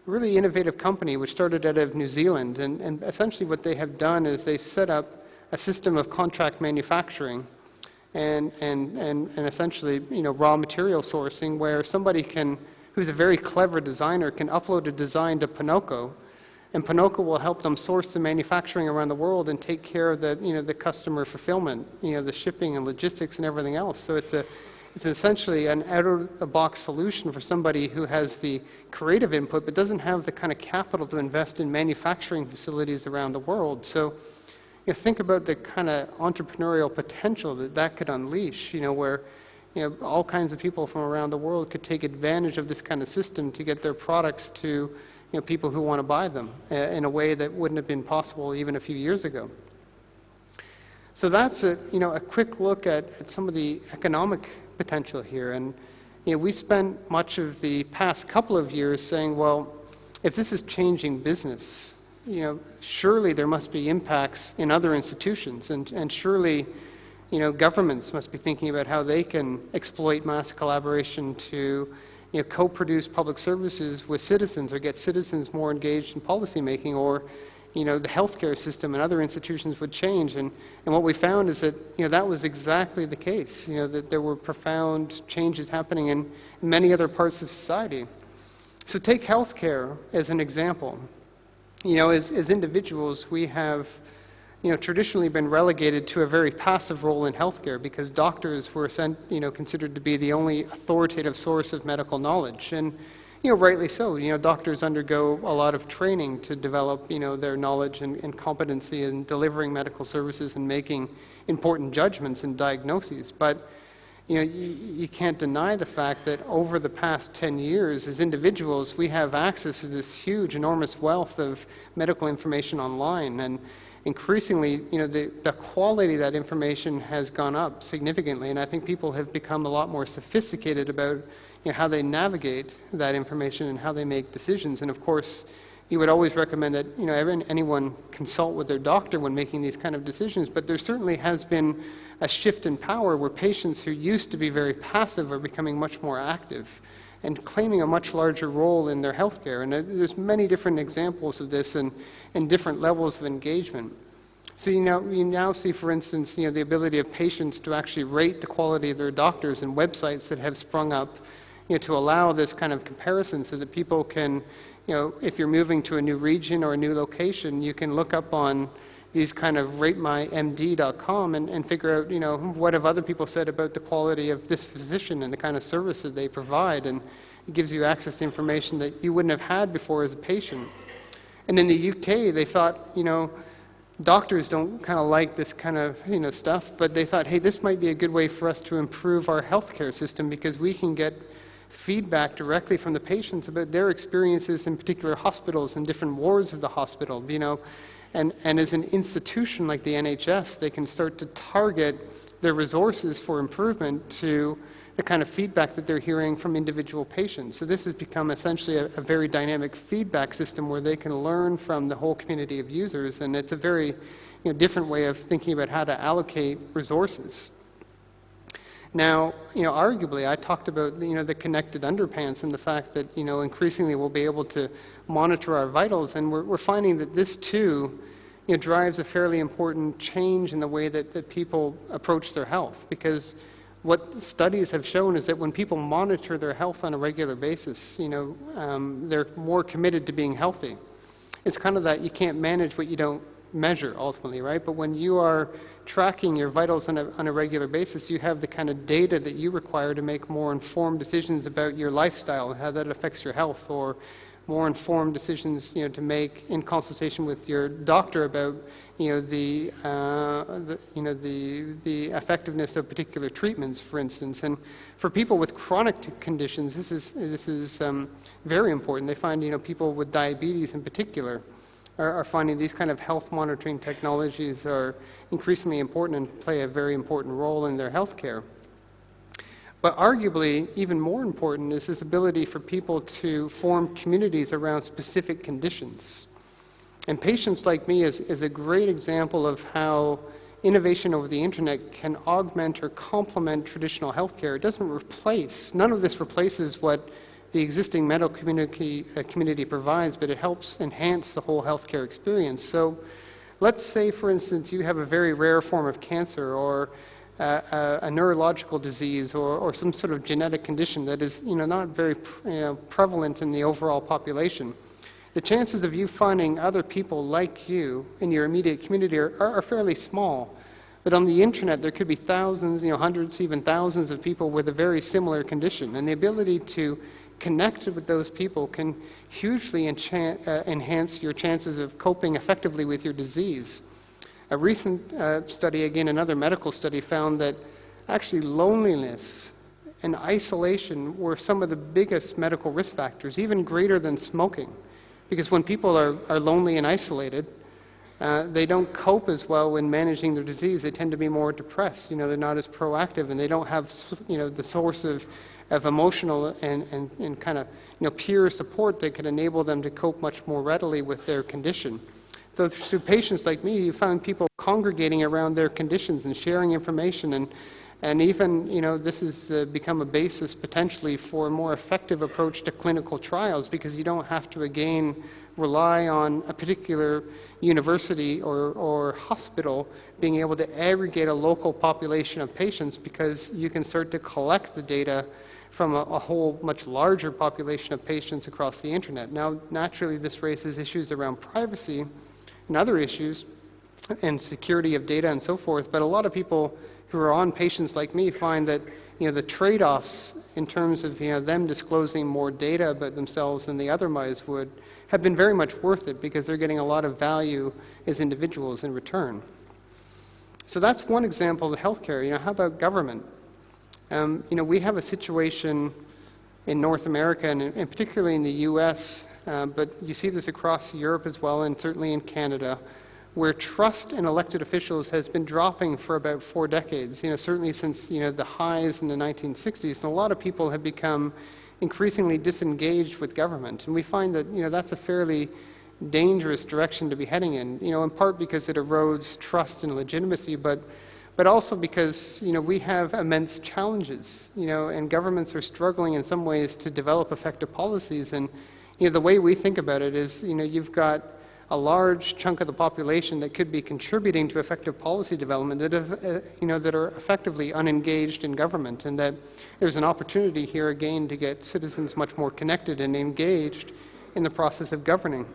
really innovative company which started out of New Zealand. And, and essentially what they have done is they've set up a system of contract manufacturing and, and, and, and essentially you know, raw material sourcing where somebody can, who's a very clever designer, can upload a design to Ponoko and Ponoko will help them source the manufacturing around the world and take care of the, you know, the customer fulfillment, you know, the shipping and logistics and everything else. So it's, a, it's essentially an out-of-the-box solution for somebody who has the creative input but doesn't have the kind of capital to invest in manufacturing facilities around the world. So you know, think about the kind of entrepreneurial potential that that could unleash, you know, where you know, all kinds of people from around the world could take advantage of this kind of system to get their products to you know, people who want to buy them uh, in a way that wouldn't have been possible even a few years ago. So that's a, you know, a quick look at, at some of the economic potential here. And you know, we spent much of the past couple of years saying, well, if this is changing business, you know, surely there must be impacts in other institutions, and, and surely, you know, governments must be thinking about how they can exploit mass collaboration to, you know, co-produce public services with citizens or get citizens more engaged in policymaking or, you know, the healthcare system and other institutions would change. And, and what we found is that, you know, that was exactly the case, you know, that there were profound changes happening in many other parts of society. So take healthcare as an example. You know, as, as individuals, we have, you know, traditionally been relegated to a very passive role in healthcare because doctors were, sent, you know, considered to be the only authoritative source of medical knowledge. And, you know, rightly so. You know, doctors undergo a lot of training to develop, you know, their knowledge and, and competency in delivering medical services and making important judgments and diagnoses. But, you know, you, you, can't deny the fact that over the past 10 years, as individuals, we have access to this huge, enormous wealth of medical information online. And increasingly, you know, the, the quality of that information has gone up significantly. And I think people have become a lot more sophisticated about you know, how they navigate that information and how they make decisions. And of course, you would always recommend that you know anyone consult with their doctor when making these kind of decisions. But there certainly has been a shift in power where patients who used to be very passive are becoming much more active and claiming a much larger role in their healthcare. And there's many different examples of this and, and different levels of engagement. So you now, you now see, for instance, you know, the ability of patients to actually rate the quality of their doctors and websites that have sprung up you know, to allow this kind of comparison so that people can, you know, if you're moving to a new region or a new location, you can look up on these kind of ratemymd.com and, and figure out, you know, what have other people said about the quality of this physician and the kind of service that they provide. And it gives you access to information that you wouldn't have had before as a patient. And in the UK, they thought, you know, doctors don't kind of like this kind of you know stuff, but they thought, hey, this might be a good way for us to improve our healthcare system because we can get feedback directly from the patients about their experiences in particular hospitals and different wards of the hospital, you know. And, and as an institution like the NHS, they can start to target their resources for improvement to the kind of feedback that they're hearing from individual patients. So this has become essentially a, a, very dynamic feedback system where they can learn from the whole community of users, and it's a very you know, different way of thinking about how to allocate resources. Now, you know, arguably, I talked about you know the connected underpants and the fact that you know increasingly we'll be able to monitor our vitals, and we're, we're finding that this too, you know, drives a fairly important change in the way that, that people approach their health. Because what studies have shown is that when people monitor their health on a regular basis, you know, um, they're more committed to being healthy. It's kind of that you can't manage what you don't measure ultimately, right? But when you are tracking your vitals on a, on a regular basis, you have the kind of data that you require to make more informed decisions about your lifestyle and how that affects your health, or more informed decisions, you know, to make in consultation with your doctor about, you know, the, uh, the, you know, the, the effectiveness of particular treatments, for instance. And for people with chronic conditions, this is, this is um, very important. They find, you know, people with diabetes in particular, are, are finding these kind of health monitoring technologies are increasingly important and play a very important role in their health care. But arguably, even more important is this ability for people to form communities around specific conditions. And Patients Like Me is, is a great example of how innovation over the internet can augment or complement traditional healthcare. It doesn't replace, none of this replaces what the existing medical community, uh, community provides, but it helps enhance the whole healthcare experience. So let's say, for instance, you have a very rare form of cancer or a, a, neurological disease or, or, some sort of genetic condition that is you know, not very you know, prevalent in the overall population. The chances of you finding other people like you in your immediate community are, are, are fairly small. But on the internet, there could be thousands, you know, hundreds, even thousands of people with a very similar condition. And the ability to connect with those people can hugely uh, enhance your chances of coping effectively with your disease. A recent uh, study, again, another medical study, found that actually loneliness and isolation were some of the biggest medical risk factors, even greater than smoking. Because when people are, are lonely and isolated, uh, they don't cope as well in managing their disease. They tend to be more depressed. You know, they're not as proactive, and they don't have, you know, the source of, of emotional and, and, and kind of, you know, peer support that could enable them to cope much more readily with their condition. So through patients like me, you found people congregating around their conditions and sharing information and and even, you know, this has uh, become a basis potentially for a more effective approach to clinical trials because you don't have to again rely on a particular university or, or hospital being able to aggregate a local population of patients because you can start to collect the data from a, a, whole much larger population of patients across the internet. Now, naturally, this raises issues around privacy and other issues and security of data and so forth, but a lot of people who are on patients like me find that you know, the trade-offs in terms of you know, them disclosing more data about themselves than the other mice would have been very much worth it because they're getting a lot of value as individuals in return. So that's one example of healthcare. You know, how about government? Um, you know, we have a situation in North America and, and particularly in the U.S., uh, but you see this across Europe as well, and certainly in Canada, where trust in elected officials has been dropping for about four decades. You know, certainly since you know the highs in the 1960s, and a lot of people have become increasingly disengaged with government, and we find that you know that's a fairly dangerous direction to be heading in. You know, in part because it erodes trust and legitimacy, but but also because you know we have immense challenges. You know, and governments are struggling in some ways to develop effective policies, and you know the way we think about it is you know you've got a large chunk of the population that could be contributing to effective policy development that, is, uh, you know, that are effectively unengaged in government, and that there's an opportunity here again to get citizens much more connected and engaged in the process of governing.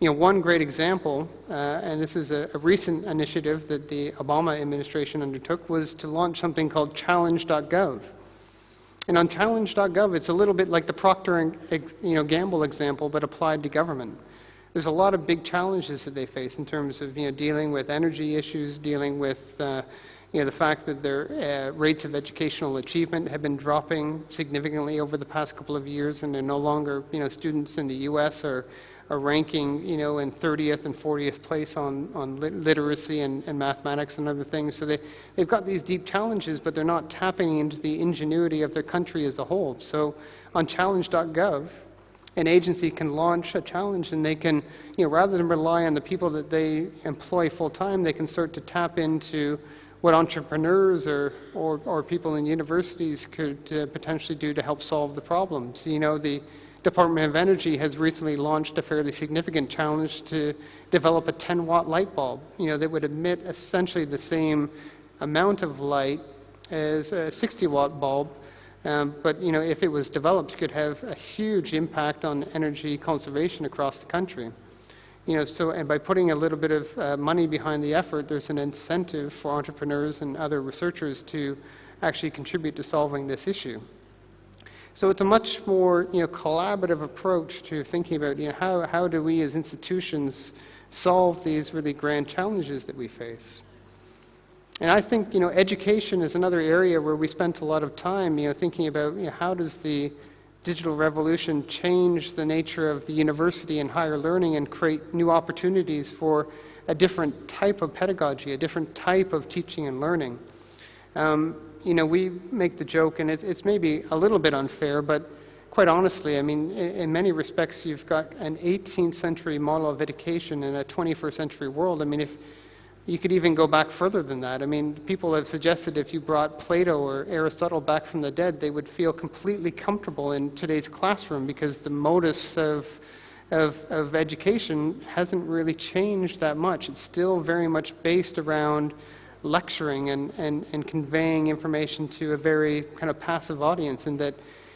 You know, one great example, uh, and this is a, a, recent initiative that the Obama administration undertook, was to launch something called Challenge.gov. And on Challenge.gov, it's a little bit like the Procter and you know, Gamble example, but applied to government there's a lot of big challenges that they face in terms of you know, dealing with energy issues, dealing with uh, you know, the fact that their uh, rates of educational achievement have been dropping significantly over the past couple of years, and they're no longer, you know, students in the U.S. are, are ranking, you know, in 30th and 40th place on, on lit literacy and, and mathematics and other things. So they, they've got these deep challenges, but they're not tapping into the ingenuity of their country as a whole. So on challenge.gov, an agency can launch a challenge and they can, you know, rather than rely on the people that they employ full time, they can start to tap into what entrepreneurs or, or, or people in universities could uh, potentially do to help solve the problems. You know, the Department of Energy has recently launched a fairly significant challenge to develop a 10 watt light bulb, you know, that would emit essentially the same amount of light as a 60 watt bulb um, but you know, if it was developed, it could have a huge impact on energy conservation across the country. You know, so and by putting a little bit of uh, money behind the effort, there's an incentive for entrepreneurs and other researchers to actually contribute to solving this issue. So it's a much more you know, collaborative approach to thinking about you know, how, how do we as institutions solve these really grand challenges that we face. And I think, you know, education is another area where we spent a lot of time, you know, thinking about you know, how does the digital revolution change the nature of the university and higher learning and create new opportunities for a different type of pedagogy, a different type of teaching and learning. Um, you know, we make the joke, and it's, it's, maybe a little bit unfair, but quite honestly, I mean, in, in, many respects, you've got an 18th century model of education in a 21st century world. I mean, if you could even go back further than that. I mean, people have suggested if you brought Plato or Aristotle back from the dead, they would feel completely comfortable in today's classroom because the modus of, of, of education hasn't really changed that much. It's still very much based around lecturing and, and, and conveying information to a very kind of passive audience, and that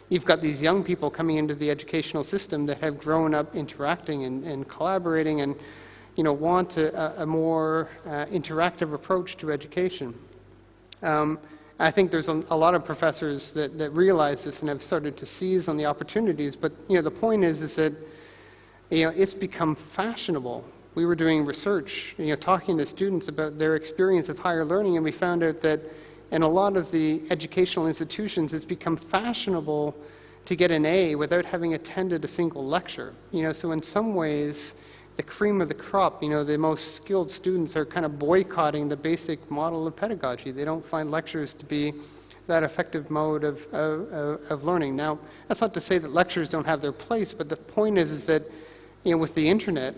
you've got these young people coming into the educational system that have grown up interacting and, and collaborating and you know, want a, a more uh, interactive approach to education. Um, I think there's a, a, lot of professors that, that realize this and have started to seize on the opportunities, but you know, the point is, is that you know, it's become fashionable. We were doing research, you know, talking to students about their experience of higher learning, and we found out that in a lot of the educational institutions, it's become fashionable to get an A without having attended a single lecture. You know, so in some ways, the cream of the crop, you know, the most skilled students are kind of boycotting the basic model of pedagogy. They don't find lectures to be that effective mode of, of, of learning. Now, that's not to say that lectures don't have their place, but the point is, is that, you know, with the internet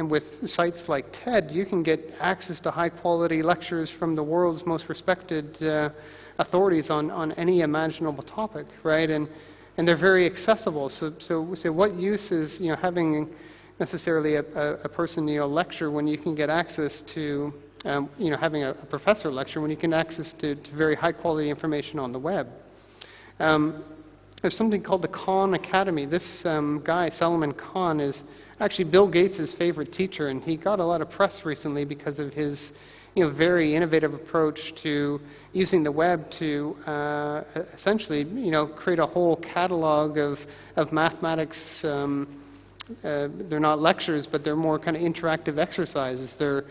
and with sites like TED, you can get access to high quality lectures from the world's most respected uh, authorities on, on any imaginable topic, right? And, and they're very accessible. So, so, so what use is, you know, having necessarily a, a, a person you know, lecture when you can get access to, um, you know, having a, a, professor lecture when you can access to, to, very high quality information on the web. Um, there's something called the Khan Academy. This um, guy, Salman Khan, is actually Bill Gates' favorite teacher, and he got a lot of press recently because of his you know, very innovative approach to using the web to uh, essentially you know, create a whole catalog of, of mathematics um, uh, they're not lectures, but they're more kind of interactive exercises. They're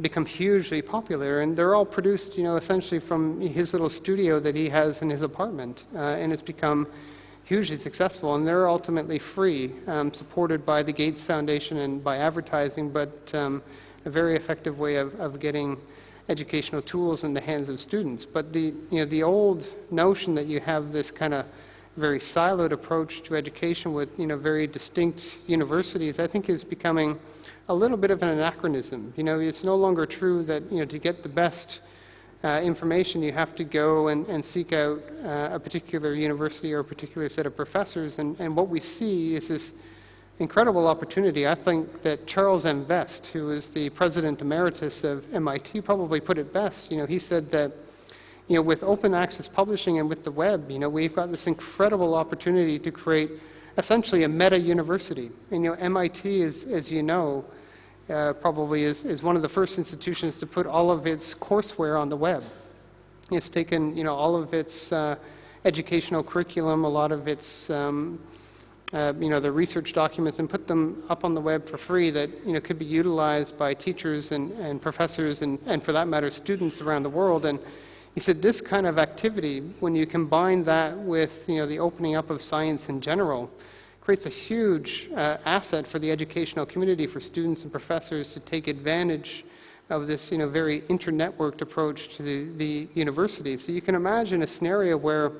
become hugely popular, and they're all produced, you know, essentially from his little studio that he has in his apartment, uh, and it's become hugely successful. And they're ultimately free, um, supported by the Gates Foundation and by advertising, but um, a very effective way of, of getting educational tools in the hands of students. But the, you know, the old notion that you have this kind of very siloed approach to education with you know very distinct universities, I think is becoming a little bit of an anachronism. You know, it's no longer true that you know to get the best uh, information you have to go and, and seek out uh, a particular university or a particular set of professors. And, and what we see is this incredible opportunity. I think that Charles M. Vest, who is the president emeritus of MIT, probably put it best. You know, he said that you know, with open access publishing and with the web, you know, we've got this incredible opportunity to create essentially a meta university. And, you know, MIT is, as you know, uh, probably is, is one of the first institutions to put all of its courseware on the web. It's taken, you know, all of its uh, educational curriculum, a lot of its, um, uh, you know, the research documents, and put them up on the web for free that, you know, could be utilized by teachers and, and professors and, and, for that matter, students around the world. And he said this kind of activity, when you combine that with you know, the opening up of science in general, creates a huge uh, asset for the educational community, for students and professors to take advantage of this you know, very internetworked approach to the, the university. So you can imagine a scenario where,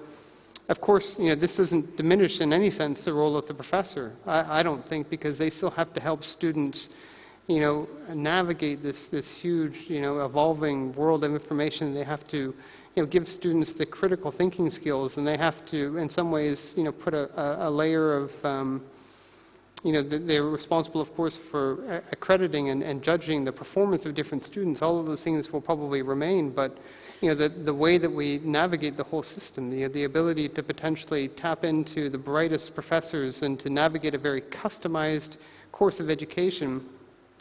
of course, you know, this doesn't diminish in any sense the role of the professor. I, I don't think, because they still have to help students you know, navigate this, this huge, you know, evolving world of information. They have to, you know, give students the critical thinking skills, and they have to, in some ways, you know, put a, a, a layer of, um, you know, they're responsible, of course, for accrediting and, and, judging the performance of different students. All of those things will probably remain, but, you know, the, the way that we navigate the whole system, the, the ability to potentially tap into the brightest professors and to navigate a very customized course of education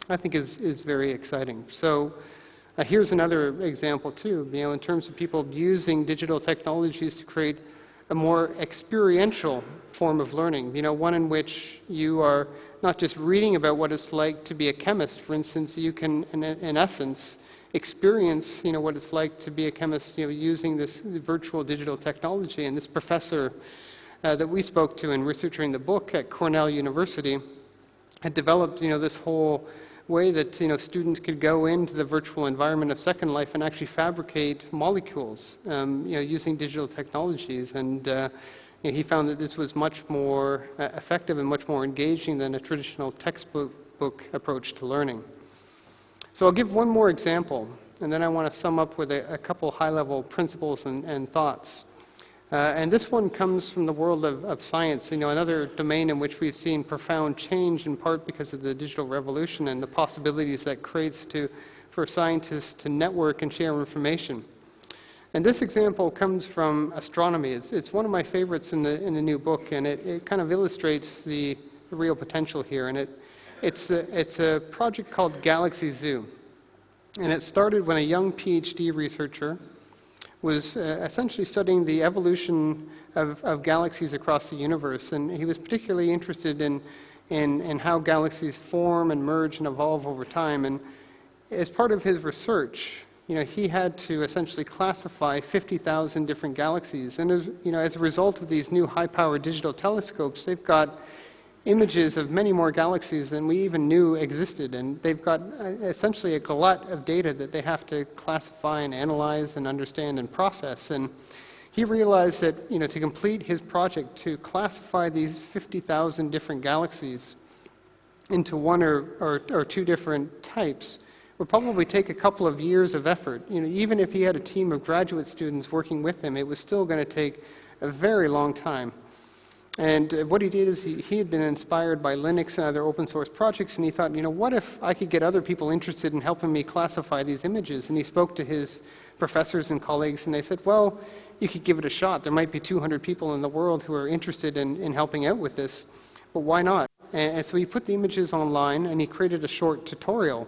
I think is, is very exciting. So uh, here's another example too, you know, in terms of people using digital technologies to create a more experiential form of learning, you know, one in which you are not just reading about what it's like to be a chemist, for instance, you can, in, in essence, experience, you know, what it's like to be a chemist, you know, using this virtual digital technology. And this professor uh, that we spoke to in researching the book at Cornell University had developed, you know, this whole way that you know, students could go into the virtual environment of Second Life and actually fabricate molecules um, you know, using digital technologies. And uh, you know, he found that this was much more uh, effective and much more engaging than a traditional textbook book approach to learning. So I'll give one more example, and then I want to sum up with a, a couple high-level principles and, and thoughts. Uh, and this one comes from the world of, of, science, you know, another domain in which we've seen profound change in part because of the digital revolution and the possibilities that creates to, for scientists to network and share information. And this example comes from astronomy. It's, it's one of my favorites in the, in the new book, and it, it kind of illustrates the, the real potential here. And it, it's, a, it's a project called Galaxy Zoo. And it started when a young PhD researcher was uh, essentially studying the evolution of, of, galaxies across the universe. And he was particularly interested in, in, in, how galaxies form and merge and evolve over time. And as part of his research, you know, he had to essentially classify 50,000 different galaxies. And as, you know, as a result of these new high-powered digital telescopes, they've got images of many more galaxies than we even knew existed. And they've got uh, essentially a glut of data that they have to classify and analyze and understand and process. And he realized that, you know, to complete his project, to classify these 50,000 different galaxies into one or, or, or two different types would probably take a couple of years of effort. You know, even if he had a team of graduate students working with him, it was still going to take a very long time. And uh, what he did is he, he had been inspired by Linux and other open source projects, and he thought, you know, what if I could get other people interested in helping me classify these images? And he spoke to his professors and colleagues, and they said, well, you could give it a shot. There might be 200 people in the world who are interested in, in helping out with this. But why not? And, and so he put the images online, and he created a short tutorial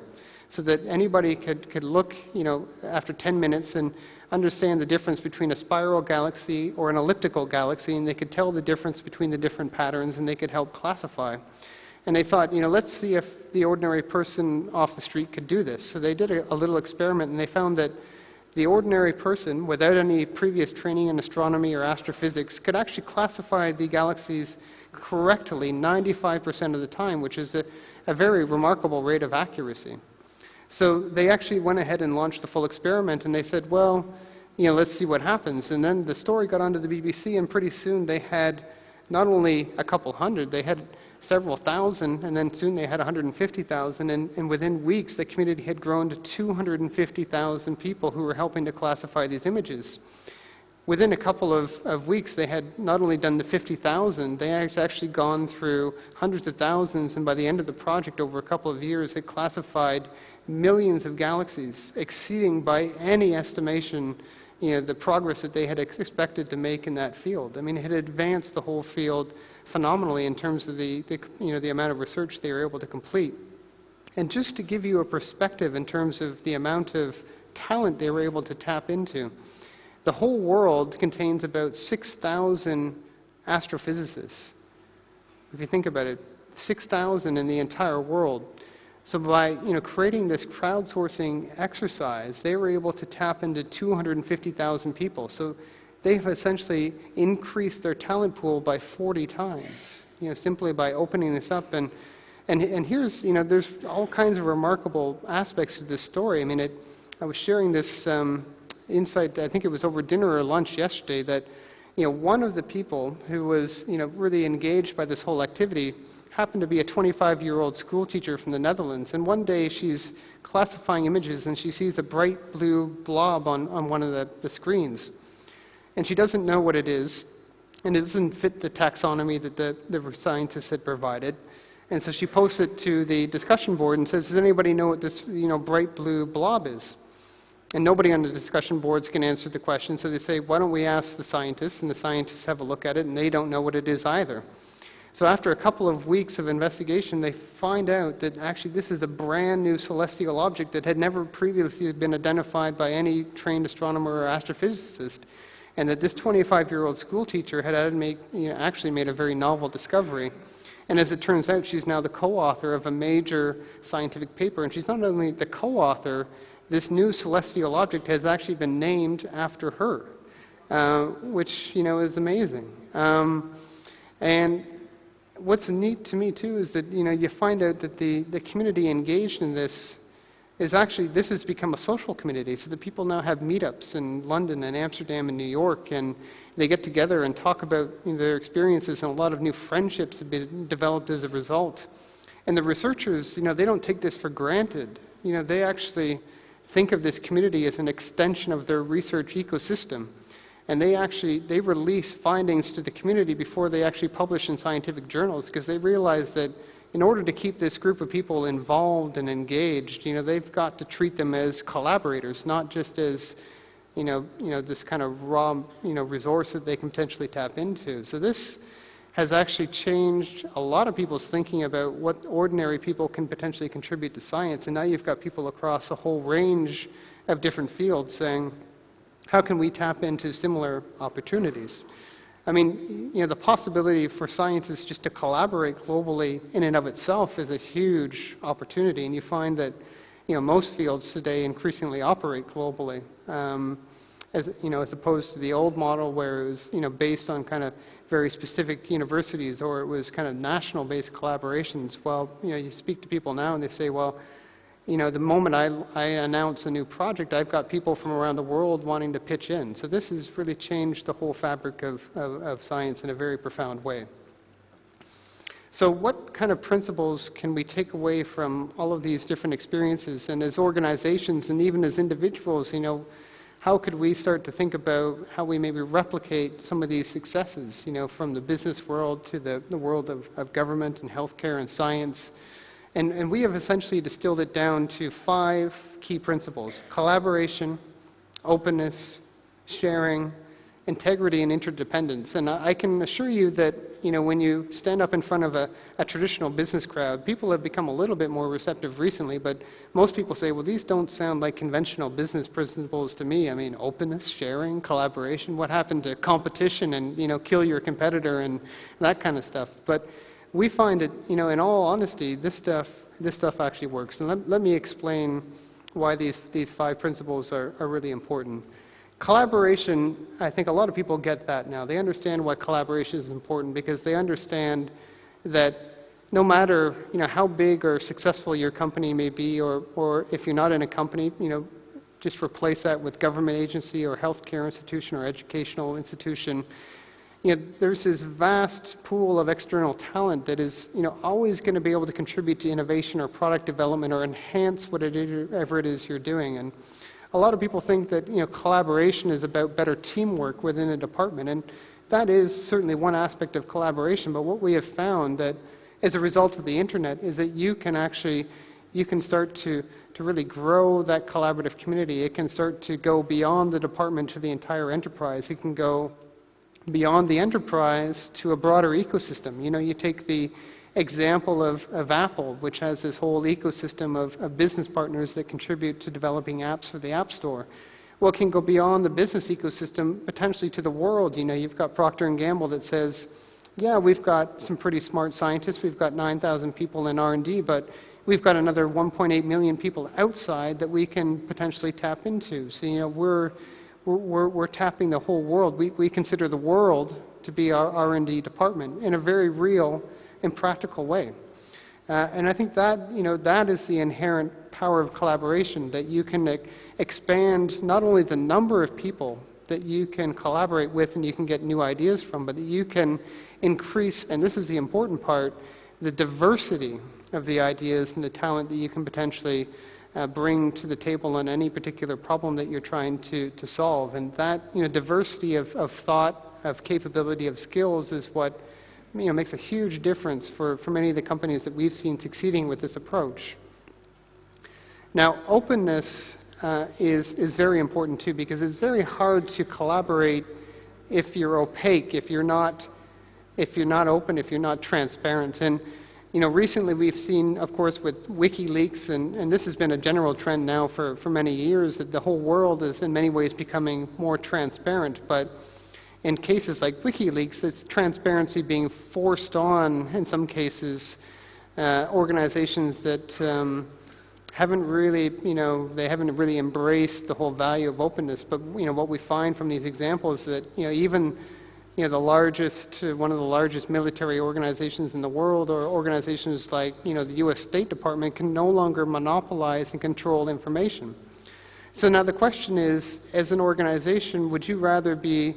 so that anybody could, could look, you know, after 10 minutes and understand the difference between a spiral galaxy or an elliptical galaxy, and they could tell the difference between the different patterns, and they could help classify. And they thought, you know, let's see if the ordinary person off the street could do this. So they did a, a little experiment, and they found that the ordinary person, without any previous training in astronomy or astrophysics, could actually classify the galaxies correctly 95% of the time, which is a, a very remarkable rate of accuracy. So they actually went ahead and launched the full experiment, and they said, well, you know, let's see what happens. And then the story got onto the BBC, and pretty soon they had not only a couple hundred, they had several thousand, and then soon they had 150,000. And, and within weeks, the community had grown to 250,000 people who were helping to classify these images. Within a couple of, of weeks, they had not only done the 50,000, they had actually gone through hundreds of thousands, and by the end of the project, over a couple of years, had classified millions of galaxies, exceeding by any estimation you know, the progress that they had expected to make in that field. I mean, it had advanced the whole field phenomenally in terms of the, the, you know, the amount of research they were able to complete. And just to give you a perspective in terms of the amount of talent they were able to tap into, the whole world contains about 6,000 astrophysicists. If you think about it, 6,000 in the entire world. So by you know, creating this crowdsourcing exercise, they were able to tap into 250,000 people. So they've essentially increased their talent pool by 40 times, you know, simply by opening this up. And, and, and here's, you know, there's all kinds of remarkable aspects to this story. I mean, it, I was sharing this um, insight, I think it was over dinner or lunch yesterday, that, you know, one of the people who was, you know, really engaged by this whole activity happened to be a 25 year old school teacher from the Netherlands. And one day she's classifying images and she sees a bright blue blob on, on one of the, the screens. And she doesn't know what it is, and it doesn't fit the taxonomy that the, the scientists had provided. And so she posts it to the discussion board and says, Does anybody know what this you know, bright blue blob is? And nobody on the discussion boards can answer the question, so they say, Why don't we ask the scientists? And the scientists have a look at it, and they don't know what it is either. So after a couple of weeks of investigation, they find out that actually this is a brand new celestial object that had never previously been identified by any trained astronomer or astrophysicist, and that this 25-year-old schoolteacher had made, you know, actually made a very novel discovery. And as it turns out, she's now the co-author of a major scientific paper, and she's not only the co-author, this new celestial object has actually been named after her, uh, which, you know, is amazing. Um, and what's neat to me too is that you know you find out that the, the community engaged in this is actually this has become a social community. So the people now have meetups in london and amsterdam and new york and they get together and talk about you know, their experiences and a lot of new friendships have been developed as a result. And the researchers you know they don't take this for granted. You know they actually think of this community as an extension of their research ecosystem and they actually they release findings to the community before they actually publish in scientific journals because they realize that in order to keep this group of people involved and engaged, you know, they've got to treat them as collaborators, not just as, you know, you know, this kind of raw, you know, resource that they can potentially tap into. So this has actually changed a lot of people's thinking about what ordinary people can potentially contribute to science. And now you've got people across a whole range of different fields saying, how can we tap into similar opportunities? I mean, you know, the possibility for scientists just to collaborate globally in and of itself is a huge opportunity, and you find that, you know, most fields today increasingly operate globally. Um, as, you know, as opposed to the old model where it was, you know, based on kind of very specific universities or it was kind of national-based collaborations. Well, you know, you speak to people now and they say, well, you know, the moment I, I announce a new project, I've got people from around the world wanting to pitch in. So this has really changed the whole fabric of, of, of science in a very profound way. So what kind of principles can we take away from all of these different experiences? And as organizations and even as individuals, you know, how could we start to think about how we maybe replicate some of these successes, you know, from the business world to the, the world of, of government and healthcare and science, and, and we have essentially distilled it down to five key principles collaboration, openness, sharing, integrity, and interdependence. And I can assure you that you know, when you stand up in front of a, a traditional business crowd, people have become a little bit more receptive recently, but most people say, well, these don't sound like conventional business principles to me. I mean, openness, sharing, collaboration. What happened to competition and, you know, kill your competitor and that kind of stuff? But we find it, you know, in all honesty, this stuff, this stuff actually works. And let, let me explain why these, these five principles are, are really important. Collaboration, I think a lot of people get that now. They understand why collaboration is important because they understand that no matter you know, how big or successful your company may be, or, or if you're not in a company, you know, just replace that with government agency or healthcare institution or educational institution you know, there's this vast pool of external talent that is, you know, always going to be able to contribute to innovation or product development or enhance whatever it is you're doing. And a lot of people think that, you know, collaboration is about better teamwork within a department. And that is certainly one aspect of collaboration. But what we have found that as a result of the internet is that you can actually, you can start to, to really grow that collaborative community. It can start to go beyond the department to the entire enterprise. It can go beyond the enterprise to a broader ecosystem. You know, you take the example of, of Apple, which has this whole ecosystem of, of business partners that contribute to developing apps for the App Store. Well, it can go beyond the business ecosystem, potentially to the world. You know, you've got Procter & Gamble that says, yeah, we've got some pretty smart scientists. We've got 9,000 people in R&D, but we've got another 1.8 million people outside that we can potentially tap into. So, you know, we're we're, we're, tapping the whole world. We, we consider the world to be our R&D department in a very real and practical way. Uh, and I think that, you know, that is the inherent power of collaboration, that you can e expand not only the number of people that you can collaborate with and you can get new ideas from, but you can increase, and this is the important part, the diversity of the ideas and the talent that you can potentially uh, bring to the table on any particular problem that you're trying to, to solve. And that you know, diversity of, of thought, of capability, of skills is what you know, makes a huge difference for, for many of the companies that we've seen succeeding with this approach. Now, openness uh, is, is very important too because it's very hard to collaborate if you're opaque, if you're not, if you're not open, if you're not transparent. And you know, recently we've seen, of course, with WikiLeaks, and, and this has been a general trend now for, for many years, that the whole world is in many ways becoming more transparent. But in cases like WikiLeaks, it's transparency being forced on, in some cases, uh, organizations that um, haven't really, you know, they haven't really embraced the whole value of openness. But, you know, what we find from these examples is that, you know, even you know, the largest, uh, one of the largest military organizations in the world, or organizations like, you know, the U.S. State Department can no longer monopolize and control information. So now the question is, as an organization, would you rather be,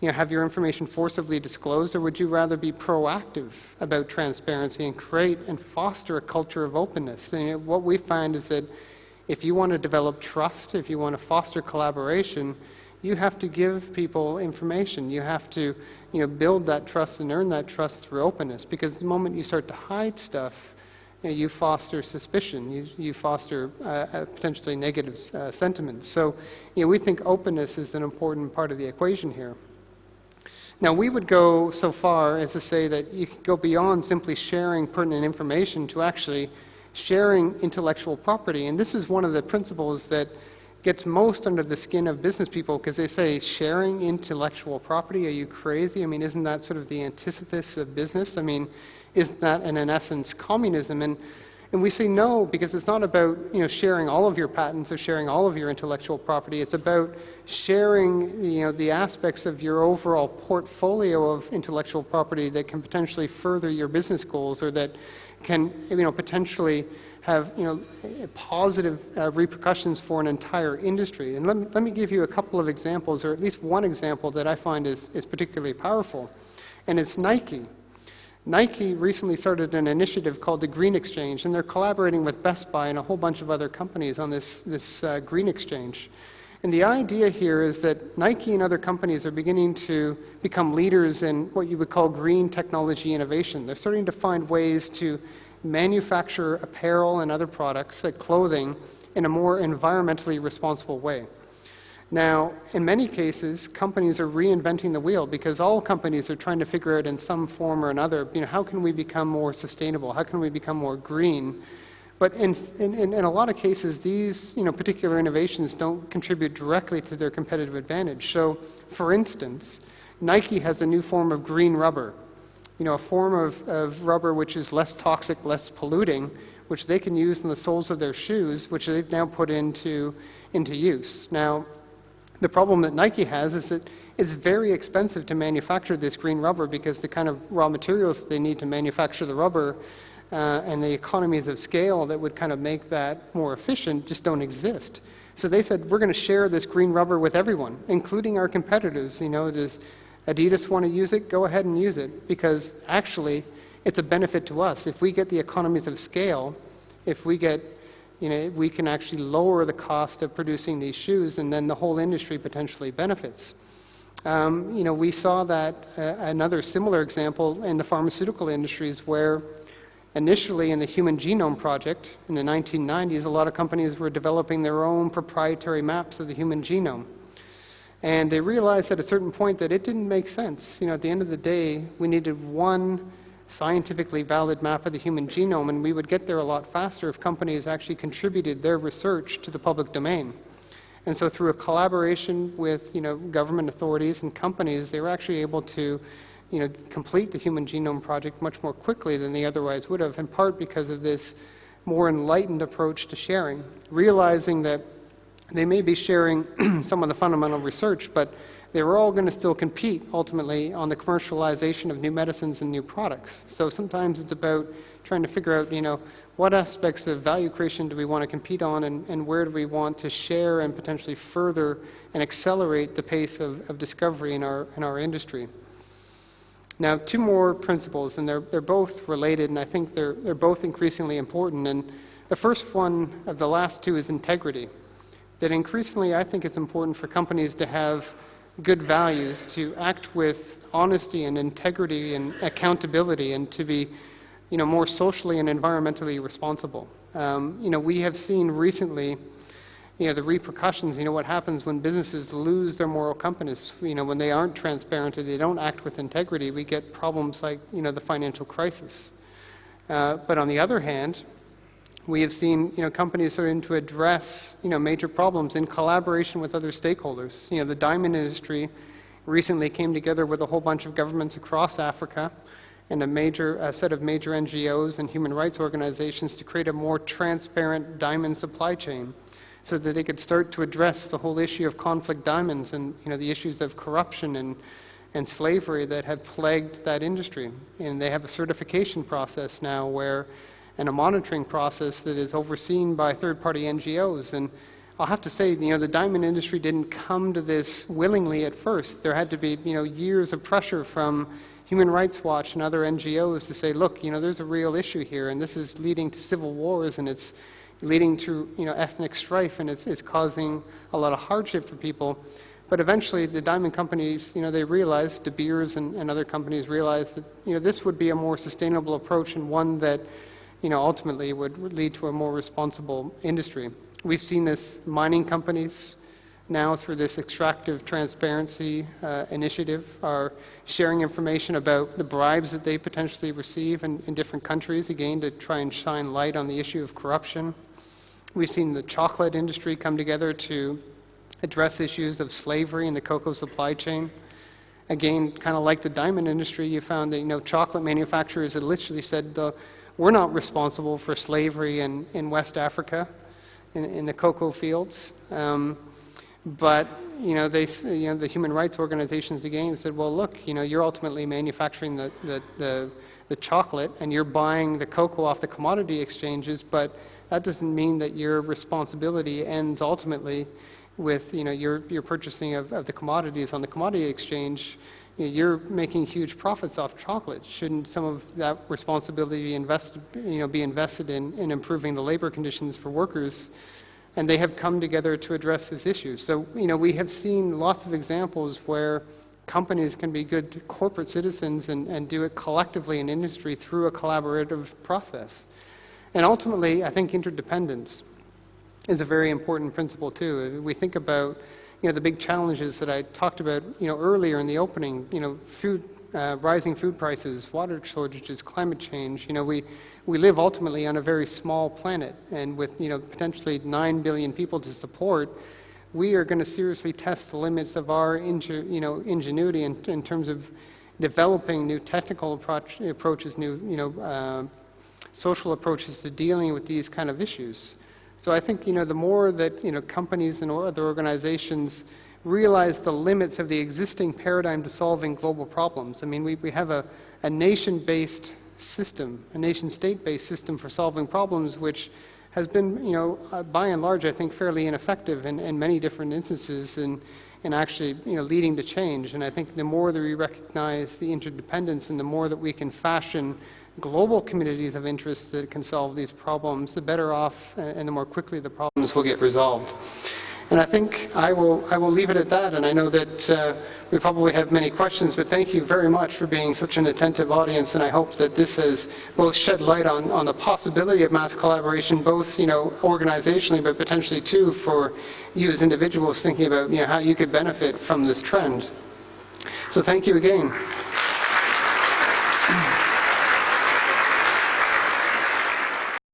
you know, have your information forcibly disclosed, or would you rather be proactive about transparency and create and foster a culture of openness? And what we find is that if you want to develop trust, if you want to foster collaboration, you have to give people information. You have to you know, build that trust and earn that trust through openness because the moment you start to hide stuff, you, know, you foster suspicion, you, you foster uh, uh, potentially negative uh, sentiments. So you know, we think openness is an important part of the equation here. Now, we would go so far as to say that you can go beyond simply sharing pertinent information to actually sharing intellectual property. And this is one of the principles that gets most under the skin of business people because they say sharing intellectual property are you crazy? I mean isn't that sort of the antithesis of business? I mean isn't that in, in essence communism? And And we say no because it's not about you know, sharing all of your patents or sharing all of your intellectual property. It's about sharing you know, the aspects of your overall portfolio of intellectual property that can potentially further your business goals or that can you know, potentially have you know, positive uh, repercussions for an entire industry. And let me, let me give you a couple of examples, or at least one example that I find is, is particularly powerful. And it's Nike. Nike recently started an initiative called the Green Exchange, and they're collaborating with Best Buy and a whole bunch of other companies on this, this uh, Green Exchange. And the idea here is that Nike and other companies are beginning to become leaders in what you would call green technology innovation. They're starting to find ways to manufacture apparel and other products, like clothing, in a more environmentally responsible way. Now, in many cases, companies are reinventing the wheel because all companies are trying to figure out in some form or another, you know, how can we become more sustainable? How can we become more green? But in, in, in a lot of cases, these you know, particular innovations don't contribute directly to their competitive advantage. So, for instance, Nike has a new form of green rubber, you know, a form of, of rubber which is less toxic, less polluting, which they can use in the soles of their shoes, which they've now put into, into use. Now, the problem that Nike has is that it's very expensive to manufacture this green rubber because the kind of raw materials they need to manufacture the rubber uh, and the economies of scale that would kind of make that more efficient just don't exist. So they said, we're going to share this green rubber with everyone, including our competitors. You know, does Adidas want to use it? Go ahead and use it because actually it's a benefit to us. If we get the economies of scale, if we get you know, we can actually lower the cost of producing these shoes, and then the whole industry potentially benefits. Um, you know, we saw that uh, another similar example in the pharmaceutical industries, where initially in the Human Genome Project in the 1990s, a lot of companies were developing their own proprietary maps of the human genome. And they realized at a certain point that it didn't make sense. You know, at the end of the day, we needed one scientifically valid map of the human genome, and we would get there a lot faster if companies actually contributed their research to the public domain. And so through a collaboration with you know, government authorities and companies, they were actually able to you know, complete the Human Genome Project much more quickly than they otherwise would have, in part because of this more enlightened approach to sharing, realizing that they may be sharing some of the fundamental research, but they were all going to still compete ultimately on the commercialization of new medicines and new products. So sometimes it's about trying to figure out, you know, what aspects of value creation do we want to compete on and, and where do we want to share and potentially further and accelerate the pace of, of discovery in our, in our industry. Now, two more principles, and they're, they're both related, and I think they're, they're both increasingly important. And the first one of the last two is integrity. That increasingly, I think it's important for companies to have good values, to act with honesty and integrity and accountability, and to be, you know, more socially and environmentally responsible. Um, you know, we have seen recently, you know, the repercussions. You know, what happens when businesses lose their moral compass. You know, when they aren't transparent and they don't act with integrity, we get problems like, you know, the financial crisis. Uh, but on the other hand, we have seen you know, companies starting to address you know, major problems in collaboration with other stakeholders. You know, the diamond industry recently came together with a whole bunch of governments across Africa and a major a set of major NGOs and human rights organizations to create a more transparent diamond supply chain so that they could start to address the whole issue of conflict diamonds and you know, the issues of corruption and, and slavery that have plagued that industry. And they have a certification process now where and a monitoring process that is overseen by third-party NGOs. And I'll have to say, you know, the diamond industry didn't come to this willingly at first. There had to be, you know, years of pressure from Human Rights Watch and other NGOs to say, look, you know, there's a real issue here, and this is leading to civil wars, and it's leading to, you know, ethnic strife, and it's, it's causing a lot of hardship for people. But eventually, the diamond companies, you know, they realized, De Beers and, and other companies realized that, you know, this would be a more sustainable approach and one that you know, ultimately would lead to a more responsible industry. We've seen this mining companies now through this extractive transparency uh, initiative are sharing information about the bribes that they potentially receive in, in different countries, again, to try and shine light on the issue of corruption. We've seen the chocolate industry come together to address issues of slavery in the cocoa supply chain. Again, kind of like the diamond industry, you found that you know chocolate manufacturers had literally said the We're not responsible for slavery in, in West Africa, in, in the cocoa fields. Um, but you know, they, you know, the human rights organizations again said, well, look, you know, you're ultimately manufacturing the, the, the, the chocolate and you're buying the cocoa off the commodity exchanges, but that doesn't mean that your responsibility ends ultimately with, you know, your, your purchasing of, of the commodities on the commodity exchange. You're making huge profits off chocolate. Shouldn't some of that responsibility be invested, you know, be invested in, in improving the labor conditions for workers? and they have come together to address this issue. So, you know, we have seen lots of examples where companies can be good corporate citizens and, and do it collectively in industry through a collaborative process. And ultimately, I think interdependence is a very important principle too. We think about you know the big challenges that I talked about you know earlier in the opening. You know, food, uh, rising food prices, water shortages, climate change. You know, we we live ultimately on a very small planet, and with you know potentially nine billion people to support. We are going to seriously test the limits of our you know, ingenuity in, in terms of developing new technical approach, approaches, new you know, uh, social approaches to dealing with these kind of issues. So I think you know the more that you know companies and other organizations realize the limits of the existing paradigm to solving global problems. I mean, we, we have a, a nation-based system, a nation-state-based system for solving problems, which has been, you know, uh, by and large, I think, fairly ineffective in, in many different instances in, in actually, you know, leading to change. And I think the more that we recognize the interdependence and the more that we can fashion global communities of interest that can solve these problems, the better off and the more quickly the problems will get resolved. And I think I will, I will leave it at that. And I know that uh, we probably have many questions, but thank you very much for being such an attentive audience. And I hope that this has both shed light on, on the possibility of mass collaboration, both, you know, organizationally, but potentially too for you as individuals thinking about, you know, how you could benefit from this trend. So thank you again.